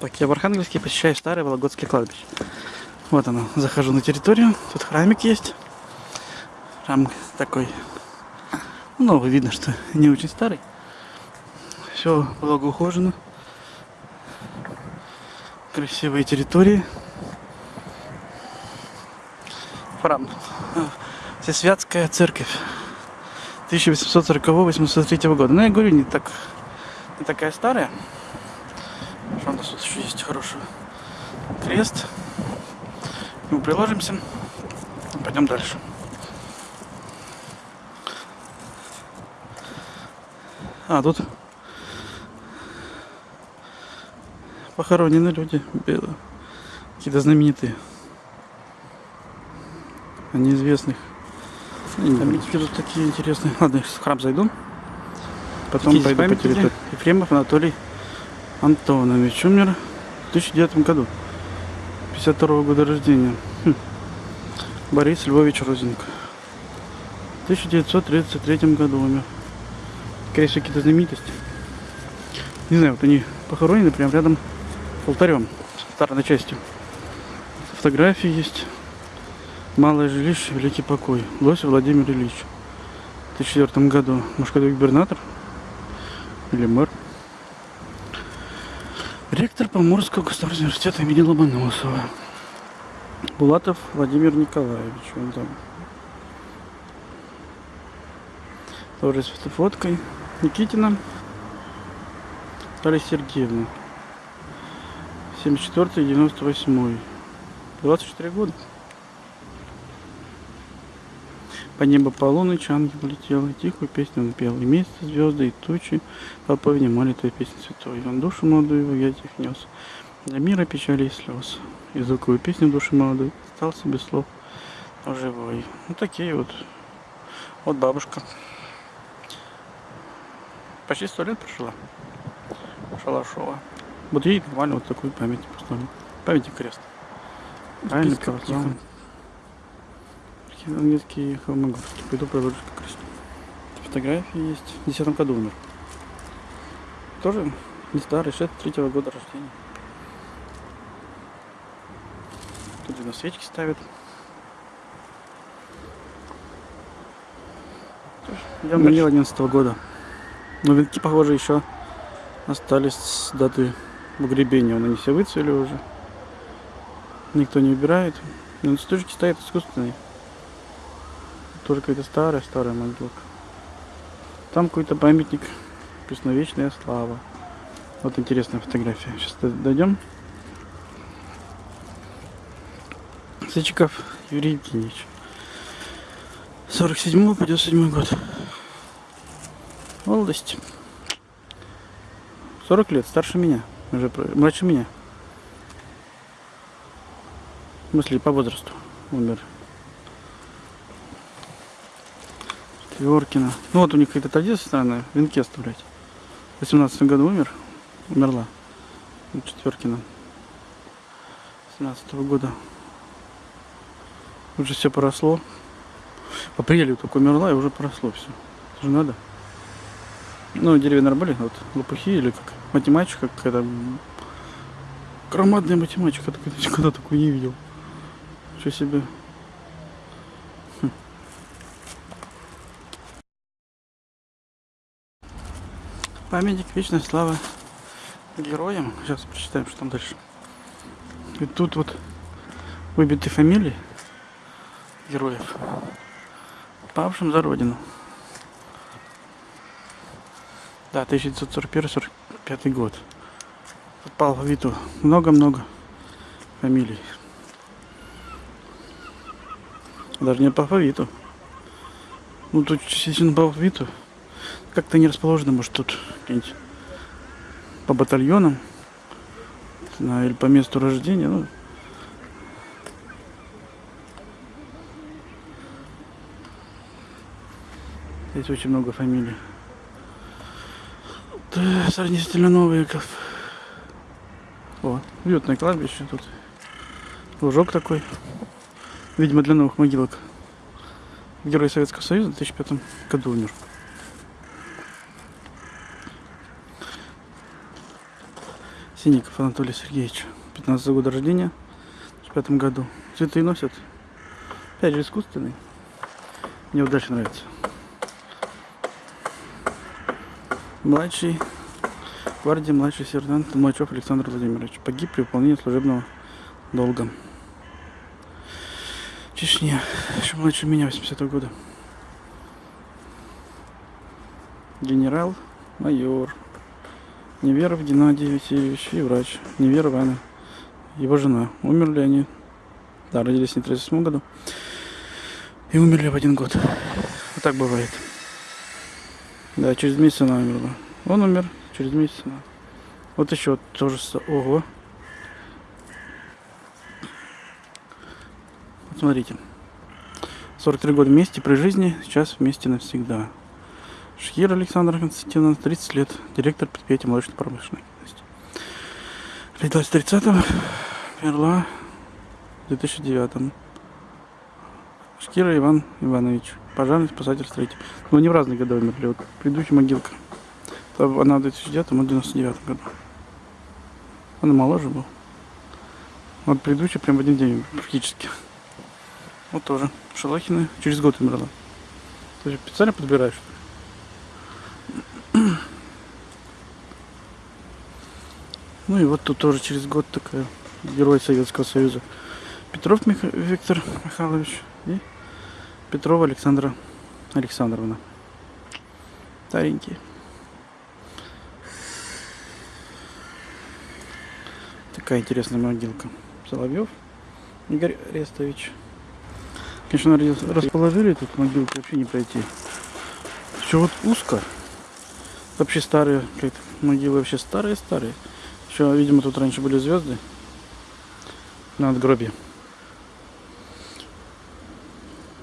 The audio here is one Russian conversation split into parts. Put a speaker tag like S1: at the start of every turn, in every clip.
S1: Так, я в Архангельске посещаю старое Вологодское кладбище. Вот оно, захожу на территорию, тут храмик есть. Храм такой, ну, видно, что не очень старый. Все благоухожено. Красивые территории. Храм. Всесвятская церковь. 1840-1803 года. Ну, я говорю, не так не такая старая. Что у нас тут еще есть хороший крест. Мы приложимся. Пойдем дальше. А, тут похоронены люди белые. Какие-то знаменитые. А неизвестных. Памятники тут такие интересные. Ладно, в храм зайду. Потом Какие пойду по территории. Ефремов Анатолий Антонович умер в 2009 году. 52 года рождения. Хм. Борис Львович Розенко. В 1933 году умер. Скорее всего, какие-то знаменитости. Не знаю, вот они похоронены прямо рядом с алтарем, с алтарной частью. Фотографии есть. Малое жилище, великий покой. Лось Владимир Ильич. В 2004 году. Может, губернатор? Или мэр? Поморского государственного университета имени Ломоносова. Булатов Владимир Николаевич. Он там. Тоже с фоткой. Никитина. Наталья Сергеевна. 74-98. 24 года. По небу полуночь ангел летел, и тихую песню он пел. И месяц, звезды, и тучи толпой внимали твоей песни святой. Он душу молодую в ятях нес, для мира печали и слез. И звуковую песню души молодой остался без слов, но живой. Вот такие вот. Вот бабушка. Почти сто лет прожила. Шалашова. Вот ей нормально вот такую память поставили. Памятник крест. Правильно, православный. Английский холмогорский. Пойду проложу как раз. Фотографии есть. В 10 году умер. Тоже не старый, 63 -го года рождения. Тут на свечки ставят. Я умер 11 -го года. Но венки, похоже, еще остались с даты погребения. Он они все выцвели уже. Никто не убирает. Но стульчики стоят искусственные. Только это старая-старая могилка. Там какой-то памятник. Пресночная слава. Вот интересная фотография. Сейчас дойдем. Сычиков Юрий Евгеньевич. 47 по 97 год. Молодость. 40 лет, старше меня. Уже младше меня. В смысле, по возрасту умер. Четверкина. Ну вот у них какая-то традиция странная, венки оставлять. В 18 году умер, умерла. Четверкина. 17 -го года. Уже все поросло. По апреле только умерла и уже поросло все. Это же надо. Ну, деревья нормально, вот лопухи или как математика какая-то. Громадная математика, когда такую не видел. Что себе. Памятник вечной славы героям. Сейчас прочитаем, что там дальше. И тут вот выбиты фамилии героев, павшим за родину. Да, 1941-45 год. По алфавиту много-много фамилий. Даже не по алфавиту. Ну тут естественно по алфавиту как-то не расположено, может тут где-нибудь по батальонам или по месту рождения. Ну, Здесь очень много фамилий. Да, сравнительно новые. О, уютное кладбище тут. Лужок такой. Видимо, для новых могилок. Герой Советского Союза в 2005 году умер. Сиников Анатолий Сергеевич. 15 года рождения. В пятом году. Цветы носят. Опять же искусственный. Мне удачно нравится. Младший гвардии младший сержант Толмачев Александр Владимирович. Погиб при выполнении служебного долга. Чечня. Еще младше меня, 80 -го года. Генерал, майор. Неверов Геннадий Васильевич и врач. Неверов Анна. Его жена. Умерли они. Да, родились в 38 году. И умерли в один год. Вот так бывает. Да, через месяц она умерла. Он умер через месяц. Она. Вот еще вот тоже. Ого. Вот смотрите. 43 года вместе при жизни, сейчас вместе навсегда. Шхир Александр Константиновна, 30 лет, директор предприятия молочной промышленности. Родилась в 30-м, умерла в 2009 Шкира Иван Иванович, пожарный спасатель строитель. Но не в разные годы умерли, вот предыдущая могилка. Она в 2009, он в 99 году. Она моложе был. Вот предыдущий прям в один день практически. Вот тоже. Шалахина через год умерла. Ты специально подбираешь? Ну и вот тут тоже через год такая герой Советского Союза. Петров Мих... Виктор Михайлович и Петрова Александра Александровна. Старенькие. Такая интересная могилка. Соловьев Игорь Рестович. Конечно, расположили тут могилку, вообще не пройти. Все вот узко. Вообще старые, как могилы вообще старые-старые. Еще, видимо, тут раньше были звезды на надгробье.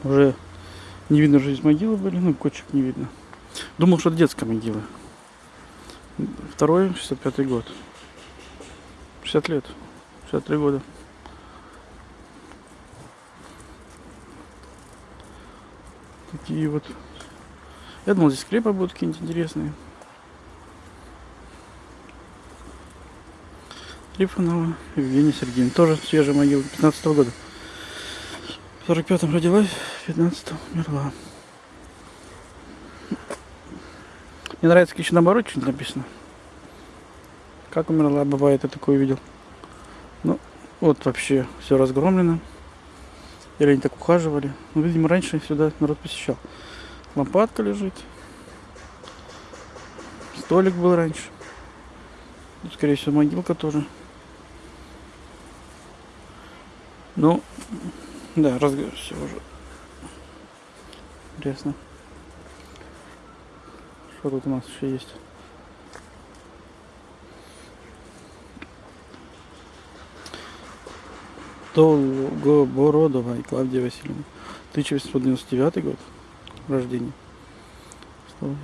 S1: Уже не видно, что здесь могилы были, ну, кочек не видно. Думал, что это детская могила. Второй, 65 год. 60 лет. 63 года. Такие вот. Я думал, здесь скрепы будут какие-нибудь интересные. Трифонова Евгения Сергеевна. Тоже свежая могила 15 -го года. В 45-м родилась, в 15-м умерла. Мне нравится, как еще наоборот что-нибудь написано. Как умерла, бывает, я такое увидел. Ну, вот вообще все разгромлено. Или они так ухаживали. Ну, видимо, раньше сюда народ посещал. Лампадка лежит. Столик был раньше. Скорее всего, могилка тоже. Ну, да, разговор все уже. Интересно. Что тут у нас еще есть? Долгобородова и Клавдия Васильевна. 1899 год рождения. Столбик.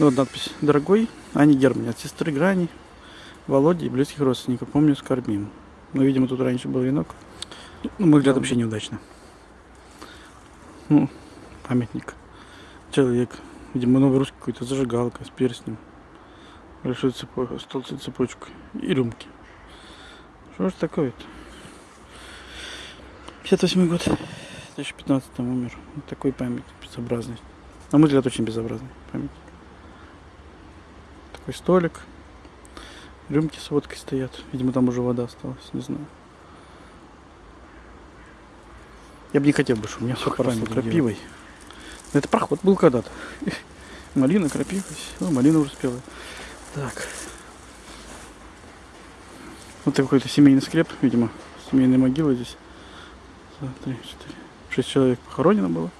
S1: Ну, вот надпись. Дорогой Ани Германи от сестры Грани Володи и близких родственников. Помню, скорбим. Ну, видимо, тут раньше был венок. Ну, мой взгляд, вообще неудачно. Ну, памятник. Человек. Видимо, новый русский какой-то зажигалка с перстнем. Большой цепочкой, стол цепочкой. И рюмки. Что ж такое-то? 58 год. 2015 умер. Вот такой памятник безобразный. На мой взгляд, очень безобразный памятник. Такой столик. Рюмки с водкой стоят. Видимо, там уже вода осталась, не знаю. Я бы не хотел бы, чтобы у меня все поросло крапивой. Но это проход был когда-то. Малина, крапива, все, малина уже спела. Так. Вот какой-то семейный склеп, видимо. Семейная могила здесь. Два, три, четыре. Шесть человек похоронено было.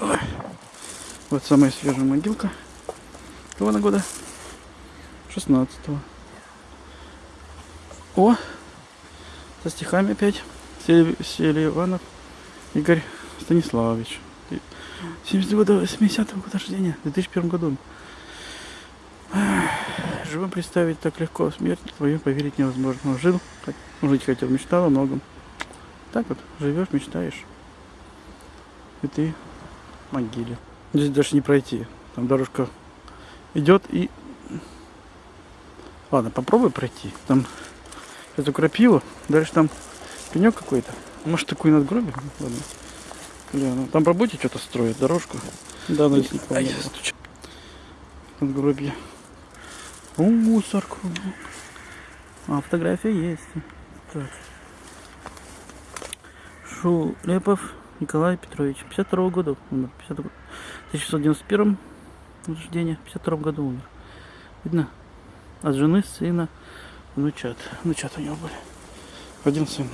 S1: Ой. Вот самая свежая могилка. Какого на года? 16 -го. О, со стихами опять. Селиванов Игорь Станиславович. 70 года, 80-го года рождения, в 2001 году. Живым представить так легко, смерть твою поверить невозможно. Жил, жить хотел, мечтал о многом. Так вот, живешь, мечтаешь. И ты в могиле. Здесь даже не пройти. Там дорожка идет и Ладно, попробуй пройти. Там эту крапиву, дальше там пенек какой-то. Может такой надгробие? Ладно. Бля, ну, там по работе что-то строят, дорожку. Да, но здесь не было. Надгробие. О, мусор кругом. А, фотография есть. Так. Шулепов Николай Петрович. 52 года умер. 50... 1991 рождения. 52 году умер. Видно? От жены, сына, внучат. Внучат у него были. Один сын.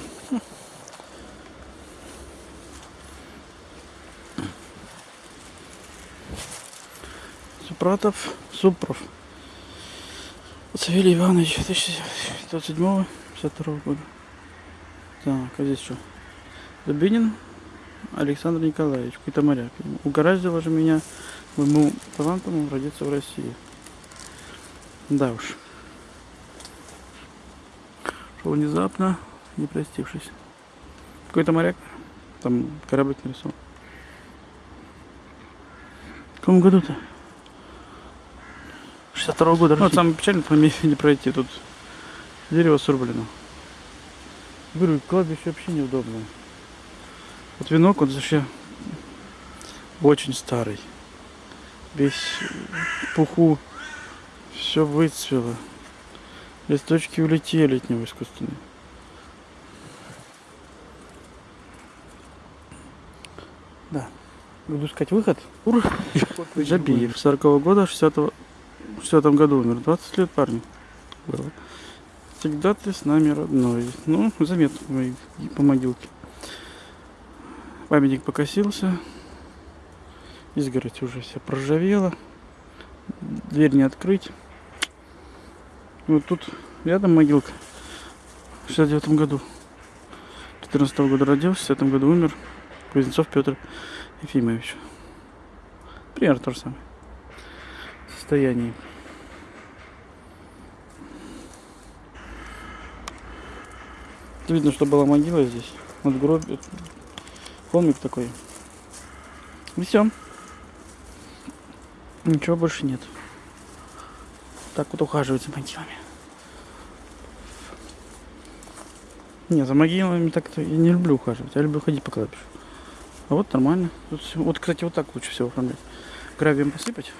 S1: Супратов, Супров. Савелий Иванович, 1927 52 года. Так, а здесь что? Дубинин Александр Николаевич, какой-то моряк. Угораздило же меня моему талантом родиться в России. Да уж. Что внезапно, не простившись. Какой-то моряк, там кораблик нарисован. В каком году-то? 62 года. Ну, самое печальное, по не пройти. Тут дерево срублено. Говорю, кладбище вообще неудобное. Вот венок, он вообще очень старый. Весь пуху. Все выцвело. Листочки улетели от него искусственные. Да. Буду искать выход. Ур. Жабиев. 40 -го года, 60 -го, 60 году умер. 20 лет парню было. Всегда ты с нами родной. Ну, заметно по могилке. Памятник покосился. Изгородь уже вся проржавела. Дверь не открыть. Вот тут рядом могилка. В 69 году. 14 -го года родился, в 60 году умер. Кузнецов Петр Ефимович. Примерно то самое. Состояние. Видно, что была могила здесь. Вот гроб, холмик такой. И все. Ничего больше нет. Так вот ухаживать за могилами. Не, за могилами так-то я не люблю ухаживать. Я люблю ходить по кладбищу. А вот нормально. Тут, вот, кстати, вот так лучше всего оформлять. Гравием посыпать.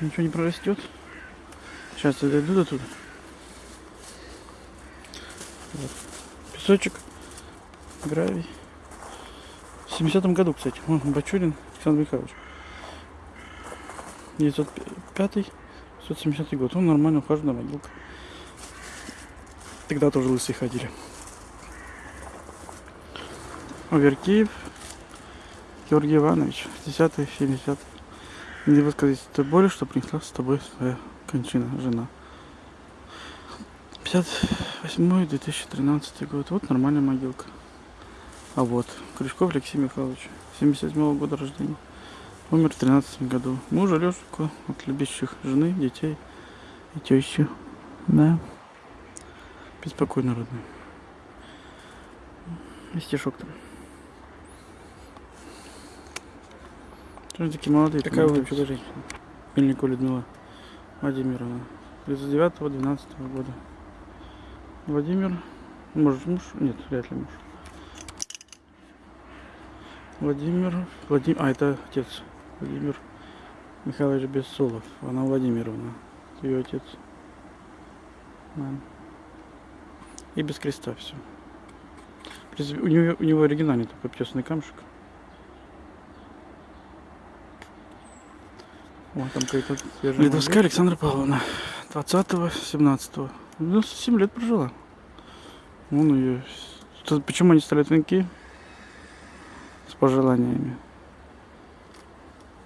S1: Ничего не прорастет. Сейчас я дойду до туда. Вот. Песочек, гравий. В 70-м году, кстати. Бачурин Александр Михайлович. 905 570 год. Он нормально ухаживает на могилка. Тогда тоже лысые ходили. Аверкиев Георгий Иванович, 10 70 Не высказать той боли, что принесла с тобой своя кончина, жена. 58-2013 год. Вот нормальная могилка. А вот, Крючков Алексей Михайлович, 77 года рождения. Умер в 13 году. Мужа Лешку от любящих жены, детей и тещи. Да. Беспокойно родной. И стишок там. Что такие молодые?
S2: Какая вы вообще женщина?
S1: Мельникова Людмила Владимировна. 39-12 года. Владимир. Может муж? Нет, вряд ли муж. Владимир, Владимир, а это отец Владимир Михайлович Бессолов, она Владимировна, ее отец. Да. И без креста все. У него, у него оригинальный такой тесный камушек. Вот там какой-то Ледовская Александра Павловна. 20-го, 17-го. 97 лет прожила. Вон ее. Почему они ставят венки? пожеланиями.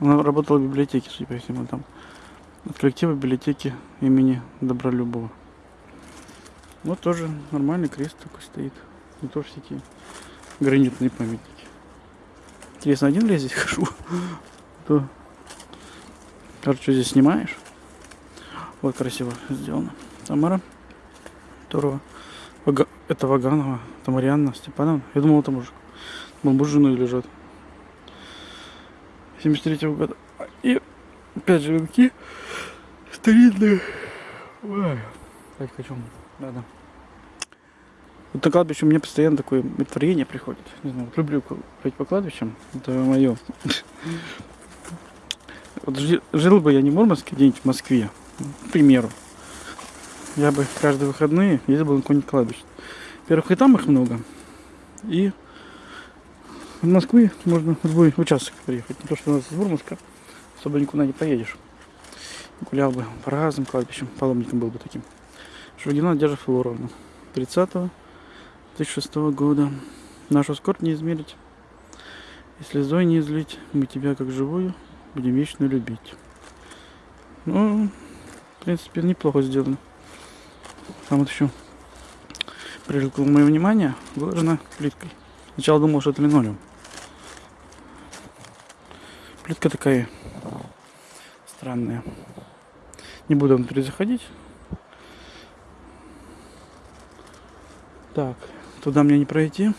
S1: Она работала в библиотеке, судя по всему, там. От коллектива библиотеки имени Добролюбова. Вот тоже нормальный крест такой стоит. Не то всякие гранитные памятники. Интересно, один ли я здесь хожу? То... Короче, здесь снимаешь? Вот красиво сделано. Тамара Турова. Вага... Это Ваганова, Тамарианна Степановна. Я думал, это мужик. Бамбужиной лежат. 73 -го года. И опять же венки старинные. Ой, опять хочу. Надо. Вот на кладбище у меня постоянно такое творение приходит. Не знаю, вот люблю ходить по кладбищам. Это мое. Вот жил бы я не в Мурманске, где-нибудь в Москве, к примеру. Я бы каждые выходные ездил бы на какое-нибудь кладбище. Во-первых, и там их много. И в Москве можно в любой участок приехать. Не то, что у нас из Мурманска особо никуда не поедешь. Гулял бы по разным кладбищам, паломником был бы таким. Шургина Надежда Флоровна. 30 2006 года. Нашу скорбь не измерить. И слезой не излить. Мы тебя как живую будем вечно любить. Ну, в принципе, неплохо сделано. Там вот еще привлекло мое внимание, выложена плиткой. Сначала думал, что это линолеум. Плитка такая странная. Не буду внутри заходить. Так, туда мне не пройти.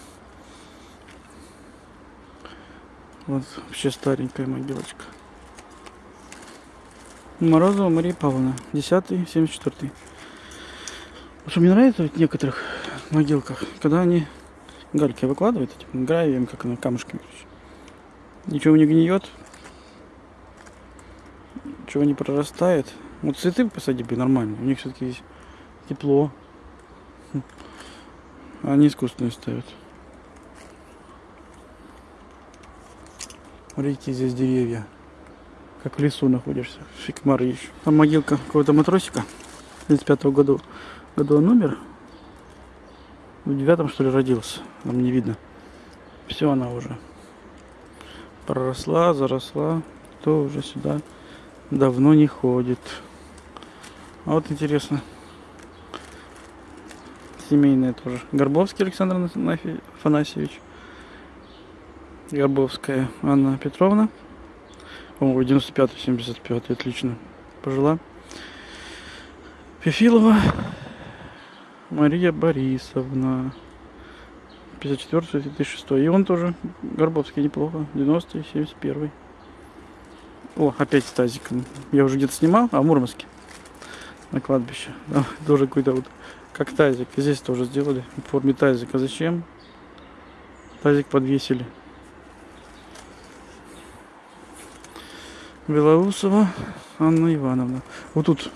S1: Вот вообще старенькая могилочка. Морозова Мария Павловна, 10 74 Что мне нравится в некоторых могилках, когда они гальки выкладывают, этим гравием, как на камушками. Ничего не гниет, ничего не прорастает. Вот цветы посади бы нормально, у них все-таки есть тепло. Они искусственные ставят. Смотрите, здесь деревья. Как в лесу находишься. Шикмары еще. Там могилка какого-то матросика. 35 -го года, года он умер. В девятом что ли родился. Нам не видно. Все она уже проросла, заросла. Кто уже сюда давно не ходит. А вот интересно. Семейная тоже. Горбовский Александр Афанасьевич. Горбовская Анна Петровна. По-моему, 95-75, отлично пожила. Фефилова Мария Борисовна. 54-2006. И он тоже, Горбовский, неплохо. 90-й, 71 О, опять с тазиком. Я уже где-то снимал, а в Мурманске. На кладбище. Там тоже какой-то вот, как тазик. Здесь тоже сделали в форме тазика. Зачем? Тазик подвесили. Белоусова Анна Ивановна. Вот тут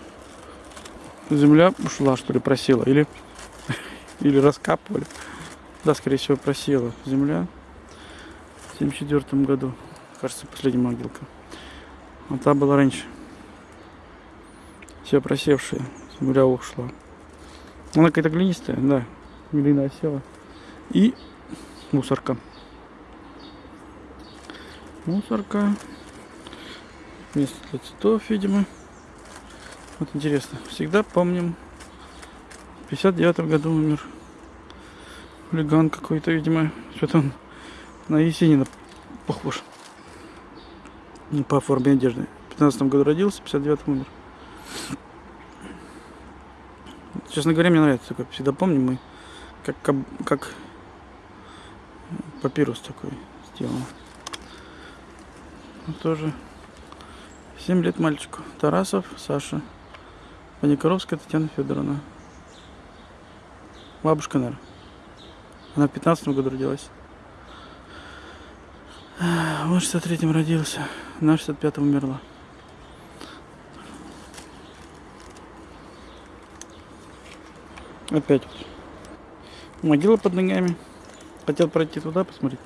S1: земля ушла, что ли, просела. Или, или раскапывали. Да, скорее всего, просела земля. В 74 году. Кажется, последняя могилка. А та была раньше. Все просевшая. Земля ушла. Она какая-то глинистая, да. Глина осела. И мусорка. Мусорка место для цветов, видимо. Вот интересно, всегда помним. В 59 году умер. Хулиган какой-то, видимо. Что-то он на Есенина похож. Не по форме одежды. В 15 году родился, в 59 умер. Честно говоря, мне нравится такой. Всегда помним мы, как, как, как папирус такой сделан. Тоже 7 лет мальчику. Тарасов Саша. Паникоровская Татьяна Федоровна. Бабушка, наверное. Она в 15 году родилась. Он в 63-м родился. На 65-м умерла. Опять. Могила под ногами. Хотел пройти туда, посмотреть.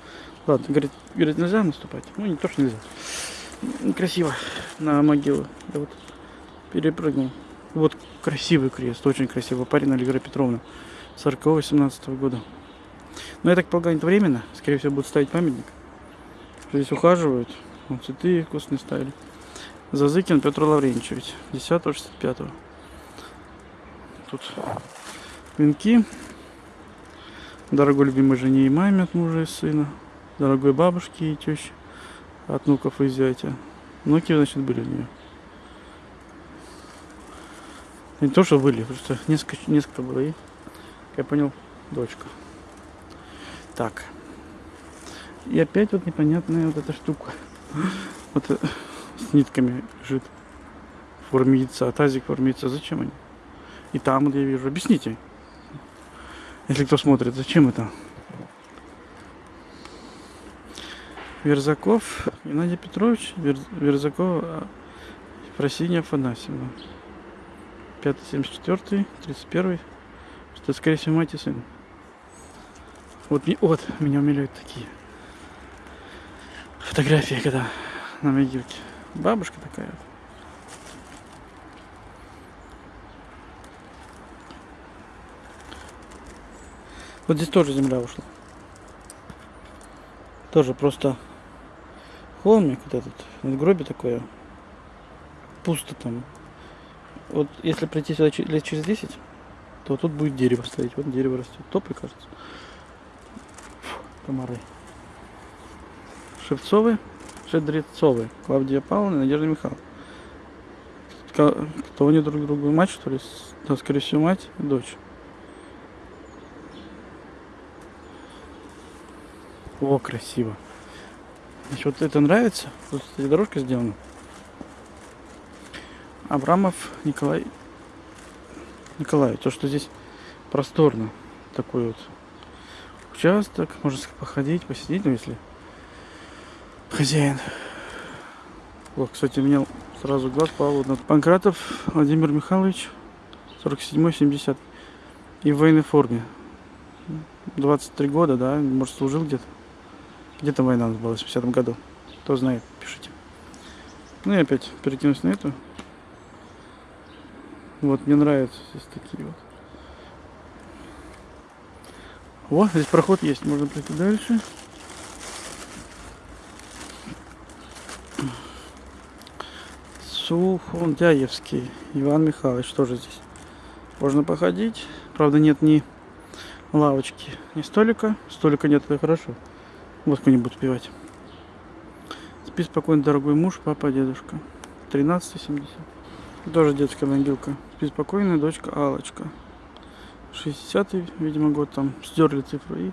S1: Ладно, говорит, говорит, нельзя наступать. Ну, не то, что нельзя красиво на могилу. Я вот перепрыгнул. Вот красивый крест, очень красивый. Парень Алигра Петровна, 40-18 года. Но я так полагаю, это временно. Скорее всего, будут ставить памятник. Здесь ухаживают. Вот цветы вкусные ставили. Зазыкин Петр Лавренчевич, 10-65. Тут венки. Дорогой любимой жене и маме от мужа и сына. Дорогой бабушке и теще от внуков и зятя. Внуки, значит, были у нее. Не то, что были, просто несколько, несколько было. И, как я понял, дочка. Так. И опять вот непонятная вот эта штука. Вот э, с нитками лежит. Форме яйца. Тазик форме яйца. Зачем они? И там, вот я вижу. Объясните. Если кто смотрит, зачем это? Верзаков Геннадий Петрович, Вер... Верзаков Фросинья Афанасьевна. 574, 31, что скорее всего мать и сын. Вот, вот меня умиляют такие фотографии, когда на могилке. Бабушка такая вот. Вот здесь тоже земля ушла. Тоже просто холмик вот этот, надгробие такое. Пусто там. Вот если прийти сюда лет через 10, то тут будет дерево стоять. Вот дерево растет. Топли, кажется. Фу, комары. Шевцовы, Шедрецовы, Клавдия Павловна, Надежда Михайловна. Кто они друг другу мать, что ли? Да, скорее всего, мать и дочь. О, красиво. Значит, вот это нравится. Тут, кстати, дорожка сделана. Абрамов Николай Николай. То, что здесь просторно. Такой вот участок. Можно походить, посидеть, ну, если хозяин. Вот, кстати, меня сразу глаз. Вот, Панкратов Владимир Михайлович, 47-70. И в военной форме. 23 года, да, может, служил где-то. Где то война была в 80 году? Кто знает, пишите. Ну и опять перекинусь на эту. Вот, мне нравятся здесь такие вот. О, здесь проход есть, можно пройти дальше. Суфондяевский Иван Михайлович тоже здесь. Можно походить. Правда, нет ни лавочки, ни столика. Столика нет, это хорошо. Водку не буду пивать. Спи спокойно, дорогой муж, папа, дедушка. 13,70. Тоже детская могилка. Спи спокойно, дочка Алочка. 60-й, видимо, год там. Стерли цифру. И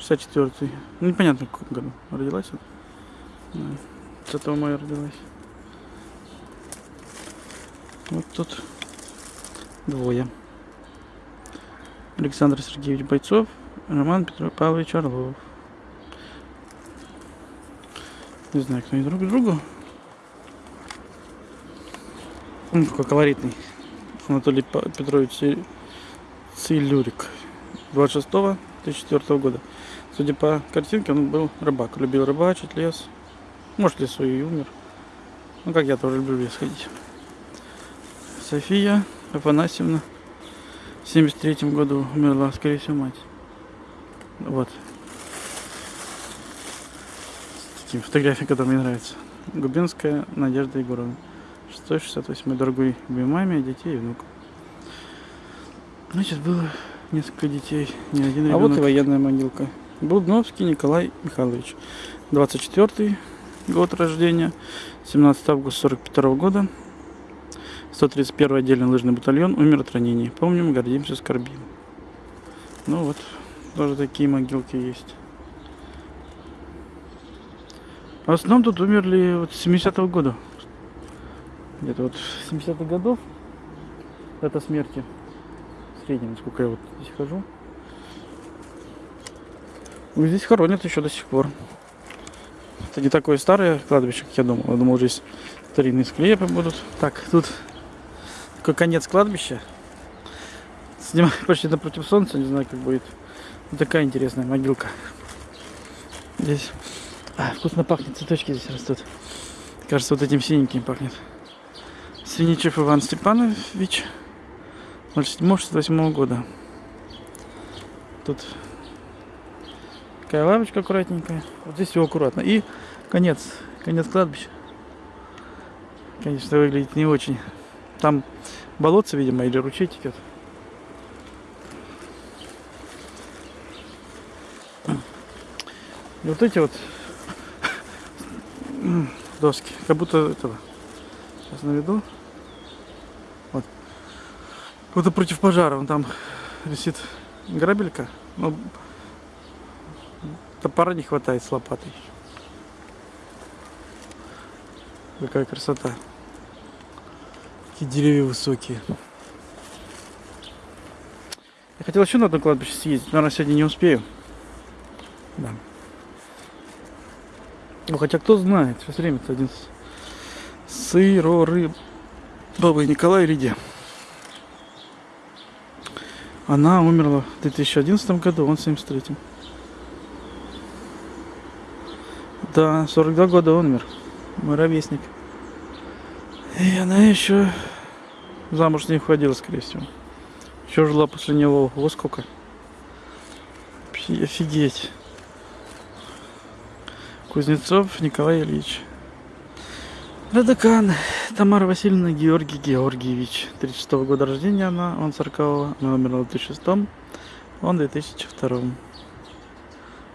S1: 64-й. Ну, непонятно, в каком году родилась она. 30 мая родилась. Вот тут двое. Александр Сергеевич Бойцов, Роман Петр Павлович Орлов. Не знаю, кто они друг к другу. Он какой колоритный. Анатолий Петрович Цилюрик. 26 2004 года. Судя по картинке, он был рыбак. Любил рыбачить, лес. Может, лесу и умер. Ну, как я тоже люблю лес ходить. София Афанасьевна. В 73 году умерла, скорее всего, мать. Вот, такие фотографии, которые мне нравятся. Губинская Надежда Егоровна. 668 дорогой маме, детей и внуков. Значит, было несколько детей, не один ребенок. А вот и военная могилка. Будновский Николай Михайлович. 24 год рождения, 17 августа 42 года. 131 отдельный лыжный батальон, умер от ранений. Помним, гордимся, скорбим. Ну вот, тоже такие могилки есть. В основном тут умерли вот с 70-го года. Где-то вот 70-х годов это смерти. В среднем, сколько я вот здесь хожу. Ну, здесь хоронят еще до сих пор. Это не такое старое кладбище, как я думал. Я думал, здесь старинные склепы будут. Так, тут конец кладбища. Снимаю почти напротив солнца, не знаю, как будет. Вот такая интересная могилка. Здесь а, вкусно пахнет, цветочки здесь растут. Кажется, вот этим синеньким пахнет. Свиничев Иван Степанович, 07-68 года. Тут такая лавочка аккуратненькая. Вот здесь все аккуратно. И конец, конец кладбища. Конечно, выглядит не очень. Там болотце, видимо, или ручей текет. И вот эти вот доски. Как будто этого. Сейчас наведу. Вот. Будто против пожара. Вон там висит грабелька. Но топора не хватает с лопатой. Какая красота. Какие деревья высокие. Я хотел еще на одно кладбище съездить, наверное, сегодня не успею. Да. Ну, хотя кто знает, сейчас время-то один сыроры бабы Николай Риде. Она умерла в 2011 году, он в 73 Да, 42 года он умер. Мой ровесник. И она еще замуж не входила, скорее всего. Еще жила после него. Вот сколько. Офигеть. Кузнецов Николай Ильич. Радакан Тамара Васильевна Георгий Георгиевич. 36 -го года рождения она, он 40 она умерла в 2006 он в 2002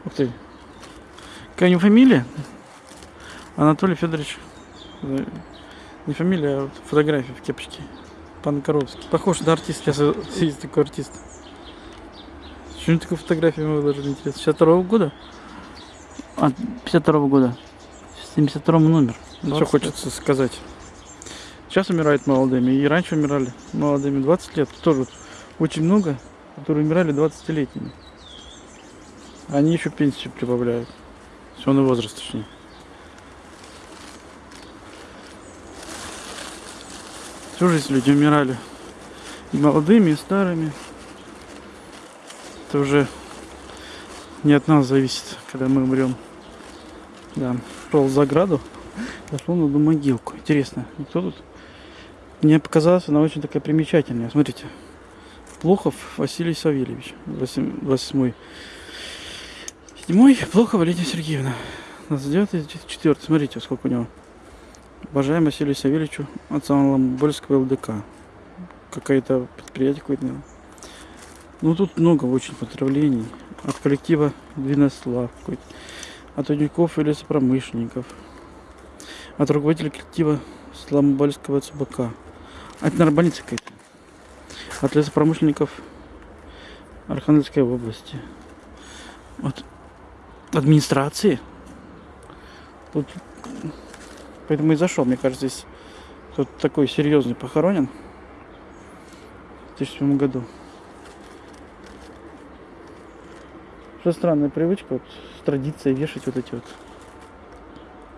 S1: Ух ты. Какая у него фамилия? Анатолий Федорович. Не фамилия, а фотография в кепочке. Панкаровский. Похож на артиста. Сейчас есть такой артист. Почему такую фотографию мы выложили, интересно? 62 -го года?
S2: А, 52 -го года. 72 номер.
S1: Что хочется сказать. Сейчас умирают молодыми, и раньше умирали молодыми. 20 лет тоже очень много, которые умирали 20-летними. Они еще пенсию прибавляют. Все возраст точнее. Всю жизнь люди умирали. И молодыми, и старыми. Это уже не от нас зависит, когда мы умрем. Да, шел за ограду, зашел на одну могилку. Интересно, кто тут? Мне показалось, она очень такая примечательная. Смотрите. Плохов Василий Савельевич. 28 Седьмой Плохова Лидия Сергеевна. 29 четвертый. Смотрите, сколько у него. Уважаемый Василию Савельевичу от Самоломбольского ЛДК. Какое-то предприятие какое-то. Ну, тут много очень поздравлений. От коллектива Двинослав какой-то. От удников и лесопромышленников. От руководителя коллектива Сломбольского ЦБК. Наверное, больница какая-то. От лесопромышленников Архангельской области. От администрации. Тут Поэтому и зашел. Мне кажется, здесь кто-то такой серьезный похоронен в 2007 году. Что странная привычка, вот, с традицией вешать вот эти вот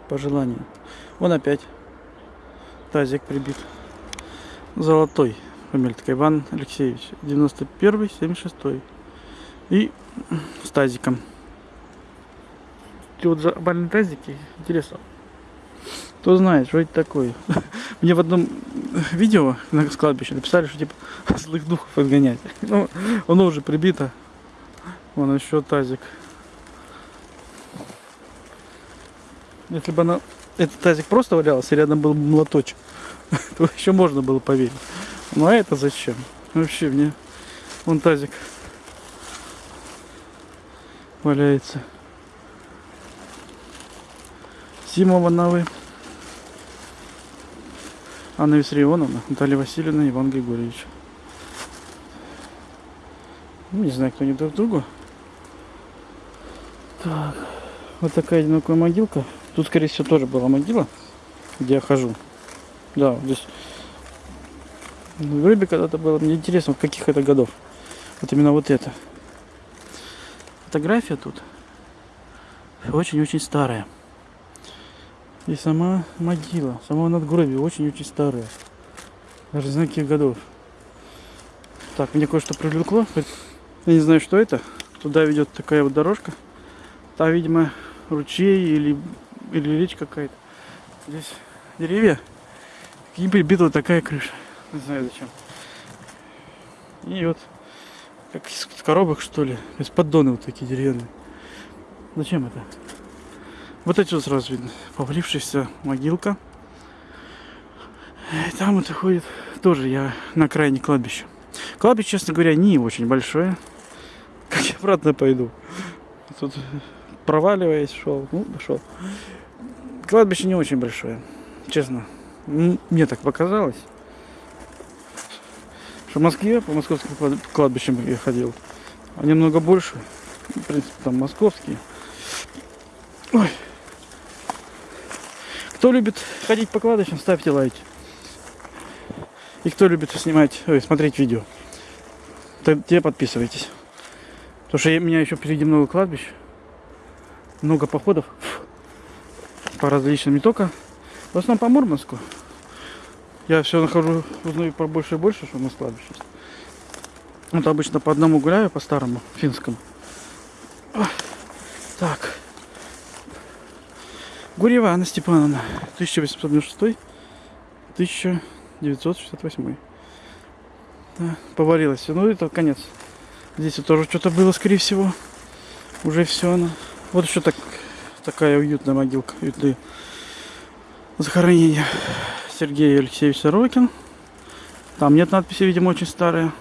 S1: пожелания. Вон опять тазик прибит. Золотой. Фамилия такая Иван Алексеевич. 91 76 И с тазиком. Эти вот забальные тазики. Интересно. Кто знает, что это такое. Мне в одном видео на кладбище написали, что типа злых духов отгонять. Ну, оно уже прибито. Вон еще тазик. Если бы она, этот тазик просто валялся, рядом был молоточек, то еще можно было поверить. Ну а это зачем? Вообще мне вон тазик валяется. Симова новый. Анна Виссарионовна, Наталья Васильевна, Иван Григорьевич. Ну, не знаю, кто они друг другу. Так, вот такая одинокая могилка. Тут, скорее всего, тоже была могила, где я хожу. Да, здесь в рыбе когда-то было. Мне интересно, в каких это годов. Вот именно вот это. Фотография тут очень-очень старая. И сама могила, сама надгробие очень-очень старая. Даже не знаю каких годов. Так, мне кое-что привлекло. Я не знаю, что это. Туда ведет такая вот дорожка. Там, видимо, ручей или, или речь какая-то. Здесь деревья. И прибита такая крыша. Не знаю зачем. И вот как из коробок что ли. Из поддоны вот такие деревянные. Зачем это? Вот эти вот сразу видно. Повалившаяся могилка. И там это ходит тоже я на крайне кладбище. Кладбище, честно говоря, не очень большое. Как я обратно пойду. Тут проваливаясь шел. Ну, дошел. Кладбище не очень большое. Честно. Мне так показалось. Что в Москве, по московским кладбищам я ходил. Они много больше. В принципе, там московские. Ой. Кто любит ходить по кладбищам, ставьте лайки. И кто любит снимать, ой, смотреть видео. т- те подписывайтесь. Потому что у меня еще впереди много кладбищ, много походов по различным, не только, в основном по Мурманску. Я все нахожу, узнаю побольше и больше, что у нас кладбище. Вот обычно по одному гуляю, по старому, финскому. Так. Гурьева Анна Степановна, 1896 1968 да, поварилась. Ну, это конец. Здесь вот тоже что-то было, скорее всего. Уже все она. Вот еще так, такая уютная могилка. Уютные захоронения. Сергей Алексеевич Сорокин. Там нет надписи, видимо, очень старая.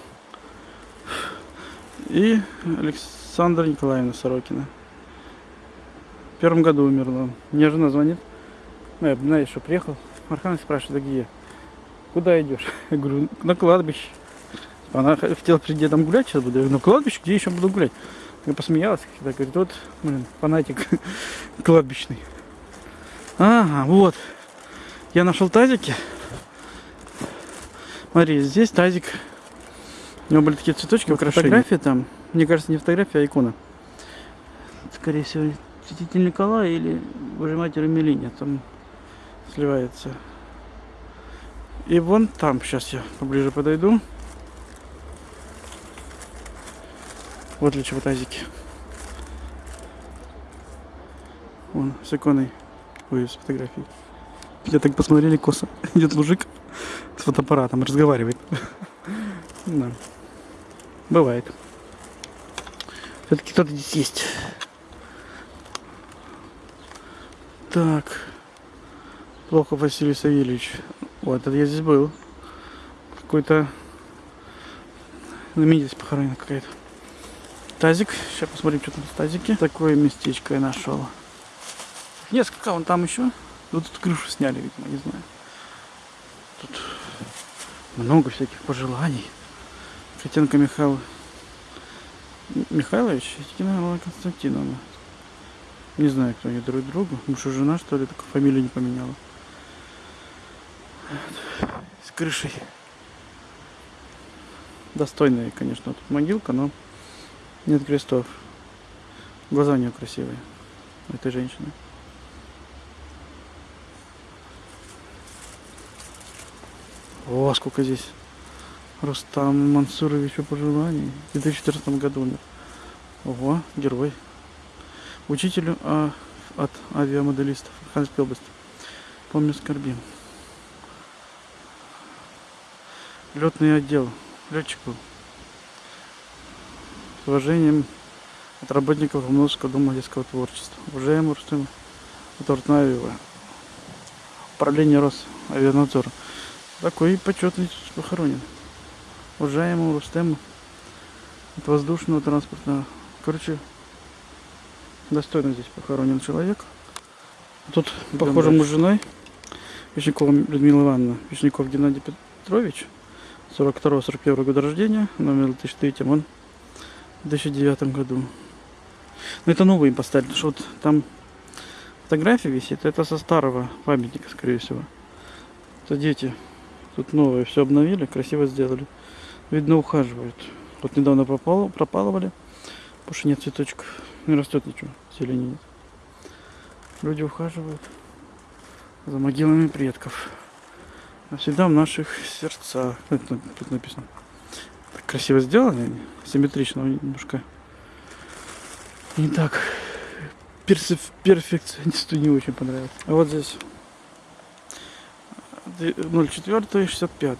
S1: И Александра Николаевна Сорокина. В первом году умерла. Мне жена звонит. Ну, я, знаешь, что приехал. Архан спрашивает, да где? Куда идешь? Я говорю, на кладбище. Она хотела перед дедом гулять, сейчас буду. Я говорю, на кладбище, где еще буду гулять? Я посмеялась, когда говорит, вот, блин, фанатик кладбищный. Ага, вот. Я нашел тазики. Смотри, здесь тазик. У него были такие цветочки, украшения. Фотография там. Мне кажется, не фотография, а икона. Скорее всего, святитель Николай или Божья Матерь Мелиния. Там сливается. И вон там, сейчас я поближе подойду. Вот для чего тазики. Вон, с иконой. Ой, с фотографией. Я так посмотрели косо. Идет мужик с фотоаппаратом, разговаривает. Да. Бывает. Все-таки кто-то здесь есть. Так. Плохо Василий Савельевич. Вот, это я здесь был. Какой-то знаменитость похоронена какая-то. Тазик. Сейчас посмотрим, что там в тазике. Такое местечко я нашел. Несколько, вон там еще. Вот тут крышу сняли, видимо, не знаю. Тут много всяких пожеланий. Котенко Михаил Михайлович Константиновна. Не знаю, кто они друг другу. Муж и жена, что ли, только фамилию не поменяла. Вот. С крышей. Достойная, конечно, тут могилка, но нет крестов. Глаза у нее красивые. У этой женщины. О, сколько здесь. Рустам Мансуровичу пожеланий. В 2014 году умер. Ого, герой. Учителю а, от авиамоделистов Архангельской области. Помню, скорбим. Летный отдел. Летчик был. С уважением от работников Ломновского дома детского творчества. Уважаемый Рустам Тортнаева. Управление Росавианадзора. Такой почетный похоронен. Уважаемому Рустему от воздушного транспортного. Короче, достойно здесь похоронен человек. Тут, похоже, мы с женой. Вишнякова Людмила Ивановна. Вишняков Геннадий Петрович. 42-41 года рождения. Номер 1003. Он в 2009 году. Но это новый им поставили. потому Что вот там фотография висит. Это со старого памятника, скорее всего. Это дети. Тут новое все обновили, красиво сделали. Видно, ухаживают. Вот недавно пропало, пропалывали, потому что нет цветочков. Не растет ничего, зелени нет. Люди ухаживают за могилами предков. Навсегда в наших сердцах. Это тут написано. Так красиво сделано, симметрично немножко. Не так. Персиф- перфекционисту не очень понравилось. А вот здесь 04 65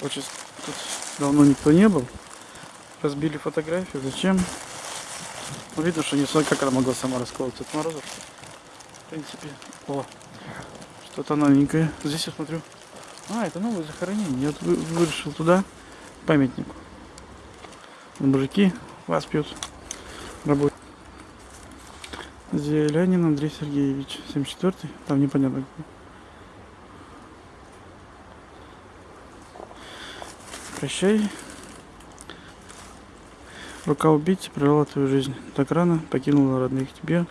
S1: Очень тут давно никто не был. Разбили фотографию. Зачем? Видно, что не знаю, как она могла сама расколоться от мороза. В принципе. О, что-то новенькое. Здесь я смотрю. А, это новое захоронение. Я вышел туда, к памятнику. Мужики вас пьют. Работают. Зелянин Андрей Сергеевич, 74-й. Там непонятно. какой. Прощай. Рука убийцы прервала твою жизнь. Так рано покинула родных тебе.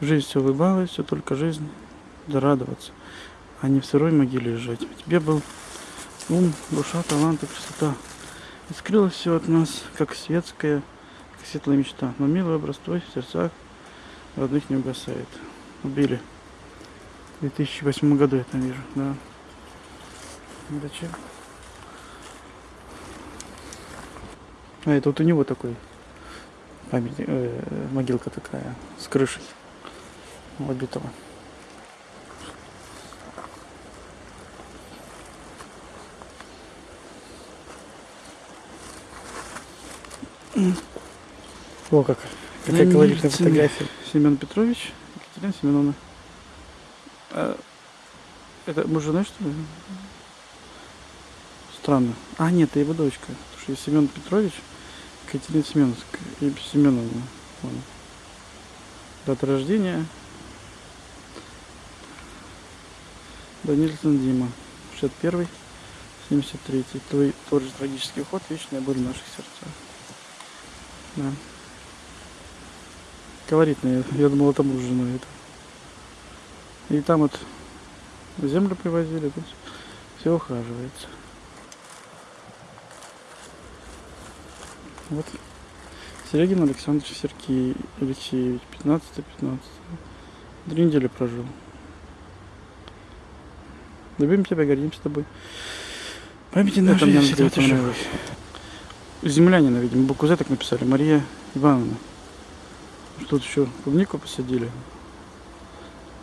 S1: В жизнь все улыбалась, все только жизнь. Да радоваться, а не в сырой могиле лежать. Тебе был ум, душа, талант и красота. И скрылось все от нас, как светская, как светлая мечта. Но милый образ твой в сердцах родных не угасает. Убили. В 2008 году я там вижу, да. Зачем? А это вот у него такой памятник, э, могилка такая с крышей убитого. О, как, какая
S2: Ну,
S1: колоритная
S2: Семен-
S1: фотография. Семен Петрович, Екатерина Семеновна. А, это муж жены, что ли? Странно. А, нет, это его дочка. Потому что есть Семен Петрович, Екатерина Семеновна. Семеновна. Дата рождения. Данильсон Дима. 61 73 Твой тот же трагический уход, вечная боль в наших сердцах. Да. Колоритно. Я, думал, это муж с женой. Это. И там вот землю привозили, тут все ухаживается. Вот. Серегин Александр Сергей Алексеевич, 15-15. Три недели прожил. Любим тебя, гордимся тобой. Памяти нашей
S2: мне
S1: всегда понравилось. Землянина, видимо, букву Z так написали. Мария Ивановна. Тут еще клубнику посадили.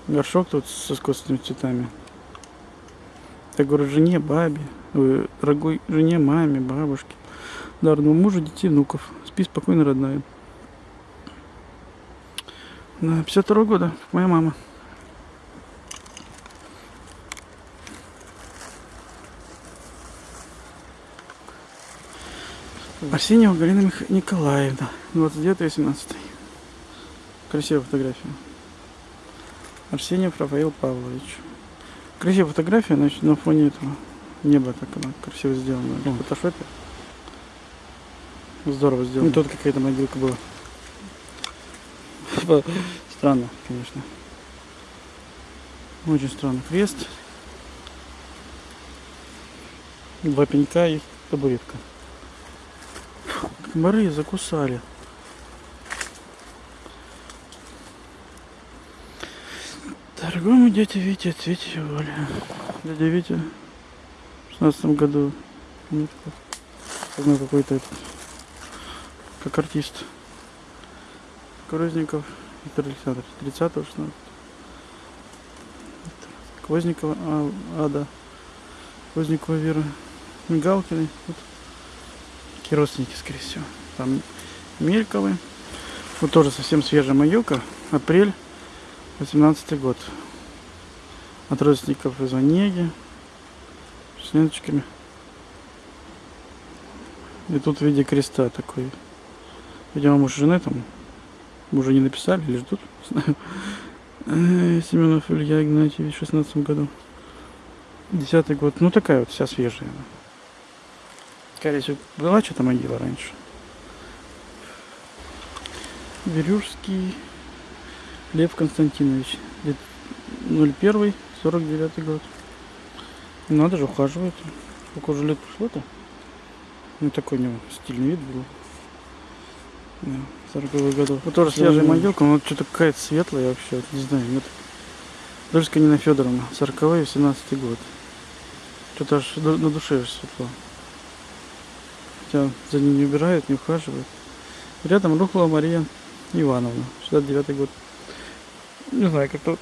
S1: Горшок тут с искусственными цветами. Я говорю, жене, бабе, ой, дорогой жене, маме, бабушке, дарному мужу, детей, внуков. Спи спокойно, родная. Да, 52 года, как моя мама. Арсеньева Галина Мих... Николаевна, 29-18. Красивая фотография. Арсеньев Рафаил Павлович. Красивая фотография, значит, на фоне этого неба так она красиво сделана. В фотошопе. Здорово сделано. И тут какая-то могилка была. Типа, Странно, конечно. Очень странно. Крест. Два пенька и табуретка. Комары закусали. Дорогому дяде Вите ответьте Оля. Дядя Витя в шестнадцатом году ну, ну, какой-то как артист. Крузников Виктор Александрович, 30 16 Квозникова А- Ада, Квозникова Вера, Мигалкины. Вот. Такие родственники, скорее всего. Там Мельковы. Вот тоже совсем свежая могилка. Апрель 18 год. От родственников из Онеги. С ленточками. И тут в виде креста такой. Видимо, муж и жены там уже не написали или ждут. Не знаю. Э, Семенов Илья Игнатьевич в 16 году. Десятый год. Ну такая вот вся свежая. Скорее всего, была что-то могила раньше. Верюжский Лев Константинович. Лет 01 49 год. Надо же, ухаживает. Сколько уже лет прошло-то? Ну, такой у него стильный вид был. Да, 40 годов. Вот тоже свежая
S2: Мгм.
S1: могилка, но что-то какая-то светлая вообще, вот не знаю. Нет. Дольская Нина Федоровна, 40 18 год. Что-то аж на душе светло. Хотя за ним не убирают, не ухаживают. Рядом рухла Мария Ивановна, 69 год. Не знаю, как-то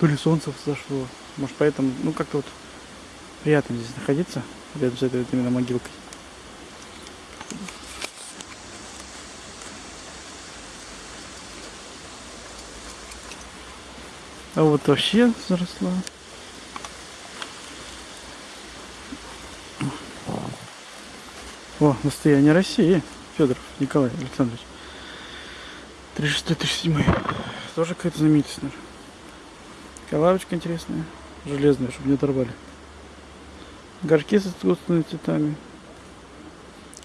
S1: то ли солнце взошло. Может поэтому, ну как-то вот приятно здесь находиться, рядом с этой вот именно могилкой. А вот вообще заросла. О, настояние России. Федоров Николай Александрович. 36-37. Тоже какая-то знаменитость, наверное. Такая лавочка интересная. Железная, чтобы не оторвали. Горшки с искусственными цветами.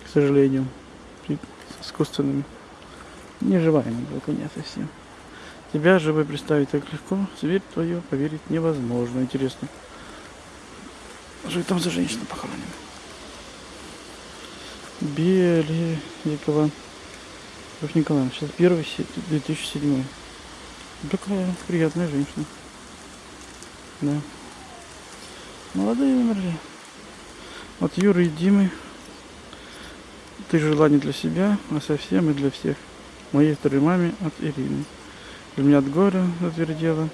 S1: К сожалению. С искусственными. Не живая могилка, нет совсем. Тебя живой представить так легко. Зверь твою поверить невозможно. Интересно. Что там за женщина похоронена? Беликова. Лев Николаевна, сейчас первый, се- 2007. Такая приятная женщина. Да. Молодые умерли. От Юры и Димы. Ты желание для себя, а совсем и для всех. Моей второй маме от Ирины. Для меня от горя затвердела,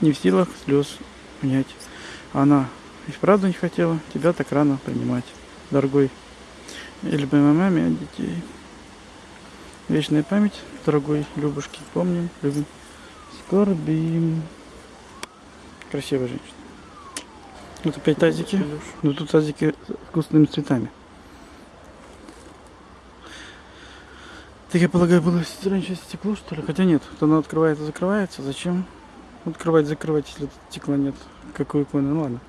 S1: не в силах слез унять. Она и вправду не хотела тебя так рано принимать, дорогой. И любимой маме от детей. Вечная память, дорогой Любушки, помним, любим, скорбим. Красивая женщина. Вот опять тазики. Ну тут тазики с вкусными цветами. Так я полагаю, было раньше стекло, что ли? Хотя нет, вот оно открывается, закрывается. Зачем открывать, закрывать, если стекла нет? Какой иконы? Ну ладно.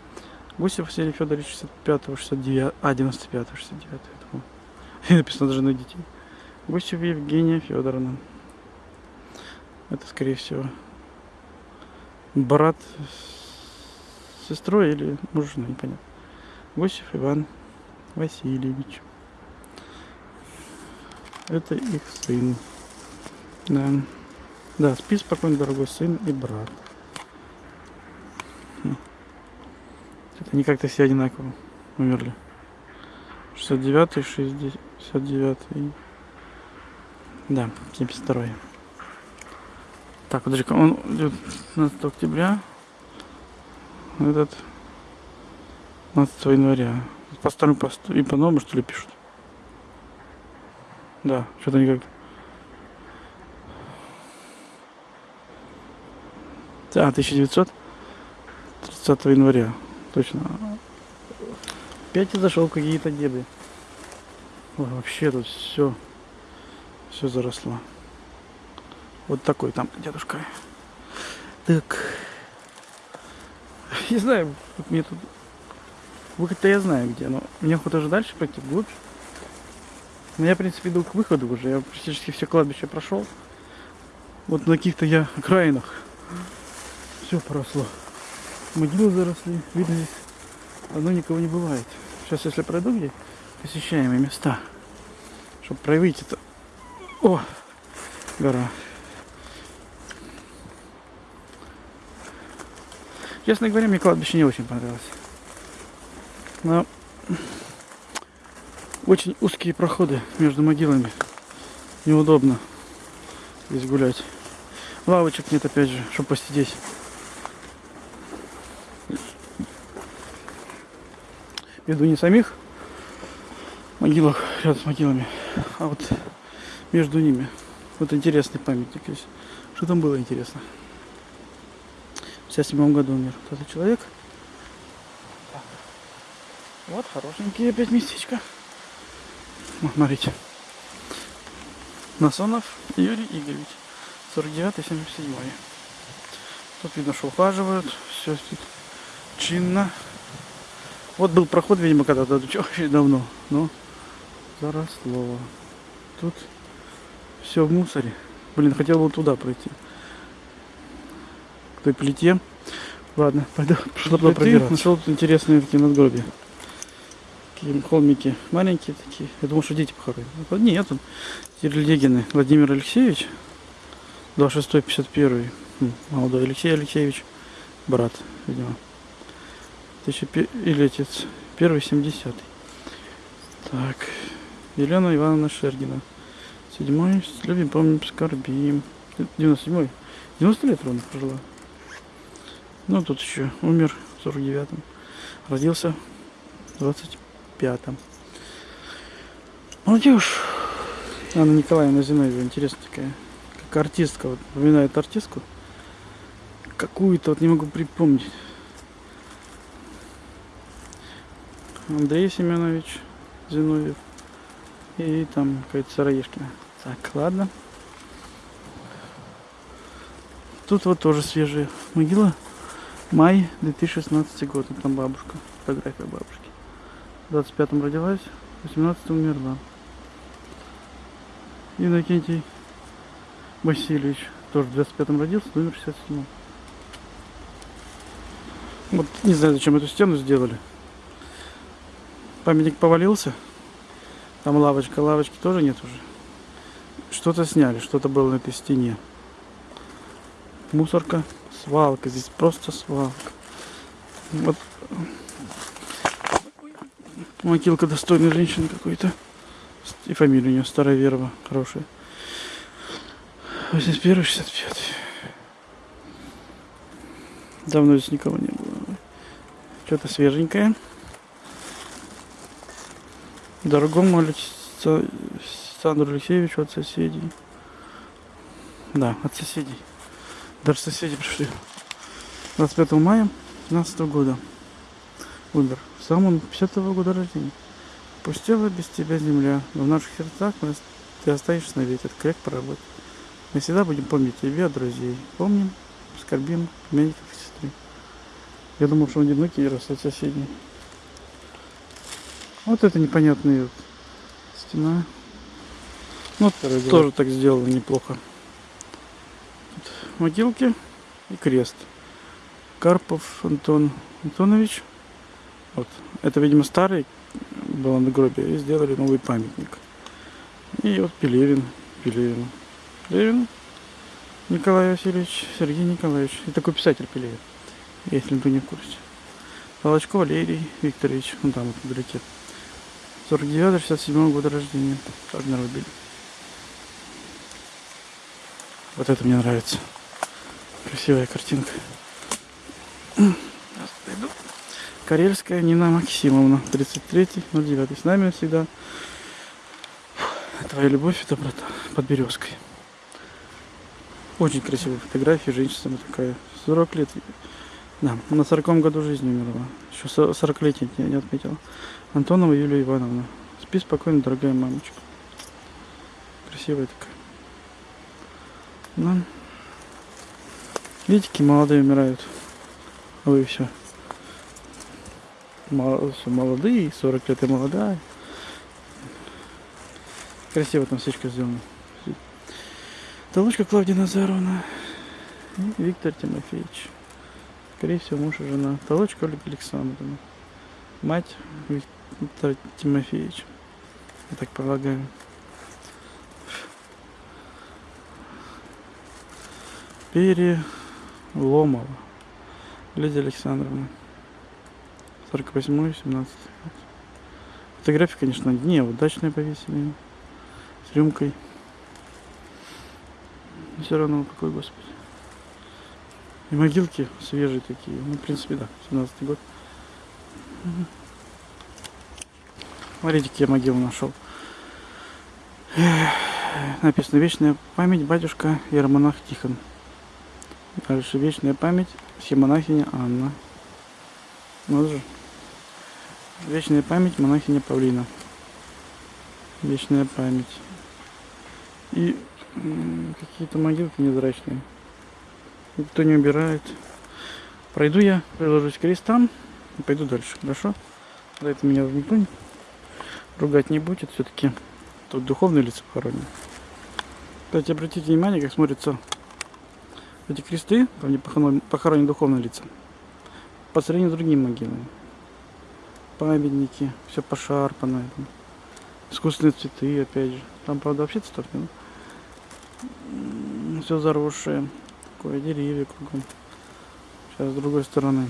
S1: Гусев Василий Федорович 65 69 а, 95 69 я думал. Написано даже на детей. Гусев Евгения Федоровна. Это, скорее всего, брат с сестрой или муж, жены, непонятно. Гусев Иван Васильевич. Это их сын. Да. Да, спи спокойно, дорогой сын и брат. Хм. Это они как-то все одинаково умерли. 69-й, 69-й. Да, 72-й. Так, подожди, он идет 15 октября. Этот 15 января. По старому посту и по новому что ли пишут? Да, что-то никак. Да, 1900 30 января. Точно. Опять я зашел какие-то дебри. Ой, вообще тут все все заросло. Вот такой там дедушка. Так. Не знаю, мне тут... Выход-то я знаю где, но мне охота уже дальше пойти вглубь. Но я, в принципе, иду к выходу уже. Я практически все кладбище прошел. Вот на каких-то я окраинах. Все поросло. Могилы заросли. Видно здесь давно никого не бывает. Сейчас, если пройду где посещаемые места, чтобы проявить это. О, гора. Честно говоря, мне кладбище не очень понравилось. Но очень узкие проходы между могилами. Неудобно здесь гулять. Лавочек нет, опять же, чтобы посидеть. Между не самих могилах, рядом с могилами, а вот между ними. Вот интересный памятник есть. Что там было интересно? В 57 году умер этот человек. Вот хорошенькие опять местечко. Смотрите. Насонов Юрий Игоревич. 49-77. Тут видно, что ухаживают. Все тут чинно. Вот был проход, видимо, когда-то очень давно. Но заросло. Тут все в мусоре. Блин, хотел бы туда пройти. К той плите. Ладно, пойду пошла пробираться. Нашел тут интересные такие надгробия. Такие холмики маленькие такие. Я думал, что дети похоронены. Ну, нет, он Терлегины Владимир Алексеевич, 26-51. Молодой Алексей Алексеевич, брат, видимо. Или отец. Первый, 70 Так. Елена Ивановна Шергина. Седьмой. Любим, помним, скорбим. 97-й. 90 лет ровно прожила. Ну, тут еще умер в 49-м. Родился 20 Пятом. Ну, молодежь Анна Николаевна Зиновьева интересная такая как артистка вот напоминает артистку какую-то вот не могу припомнить Андрей Семенович Зиновьев и там какая-то Сыроежкина так ладно Тут вот тоже свежая могила. Май 2016 года. Там бабушка. Фотография бабушки. В 25-м родилась, в 18-м умерла. Иннокентий Васильевич тоже в 25-м родился, но умер в 67-м. Вот не знаю, зачем эту стену сделали. Памятник повалился. Там лавочка, лавочки тоже нет уже. Что-то сняли, что-то было на этой стене. Мусорка, свалка, здесь просто свалка. Вот могилка достойной женщины какой-то. И фамилия у нее Староверова, хорошая. 81 65 Давно здесь никого не было. Что-то свеженькое. Дорогому Александру Алексеевичу от соседей. Да, от соседей. Даже соседи пришли. 25 мая 15 года. Умер. Сам он 50 -го года рождения. Пустела без тебя земля, но в наших сердцах ты останешься навеки, это крек проработать. Мы всегда будем помнить тебя, друзей. Помним, скорбим, племянников и сестры. Я думал, что он одинокий рос от соседей. Вот это непонятная вот стена. Ну, тоже так сделано неплохо. Тут могилки и крест. Карпов Антон Антонович. Вот. Это, видимо, старый был надгробие. И сделали новый памятник. И вот Пелевин. Пелевин. Пелевин Николай Васильевич, Сергей Николаевич. И такой писатель Пелевин. Если вы не в курсе. Волочко Валерий Викторович. Вон там вот вдалеке. 49-67 года рождения. Шагнер убили. Вот это мне нравится. Красивая картинка. Сейчас пойду. Карельская Нина Максимовна, 33-09. С нами всегда твоя любовь и доброта под березкой. Очень красивая фотография, женщина такая, 40 лет. Да, на 40 году жизни умерла. Еще 40-летие я не отметила. Антонова Юлия Ивановна. Спи спокойно, дорогая мамочка. Красивая такая. Да. Видите, какие молодые умирают. Вы все. Молодые, 40 лет и молодая. Красиво там свечка сделана. Толочка Клавдия Назаровна. И Виктор Тимофеевич. Скорее всего, муж и жена. Толочка Ольга Александровна. Мать Виктор Тимофеевич. Я так полагаю. Переломова. Лидия Александровна. 48 17 Фотографии, конечно, не удачные повесили. С рюмкой. Все равно какой господи. И могилки свежие такие. Ну, в принципе, да, 17 год. Мгм. Смотрите, какие я могилу нашел. Написано «Вечная память батюшка Иеромонах Тихон». Дальше «Вечная память Всемонахиня Анна». Вот же. Вечная память монахиня Павлина. Вечная память. И какие-то могилки невзрачные. Никто не убирает. Пройду я, приложусь к крестам и пойду дальше. Хорошо? За это меня никто не- ругать не будет. Все-таки тут духовные лица похоронены. Кстати, обратите внимание, как смотрятся эти кресты, там где похоронены духовные лица, по сравнению с другими могилами. Памятники, все пошарпанное. Там. Искусственные цветы, опять же. Там, правда, вообще цветов нет. Все заросшее. Такое деревья кругом. Сейчас с другой стороны.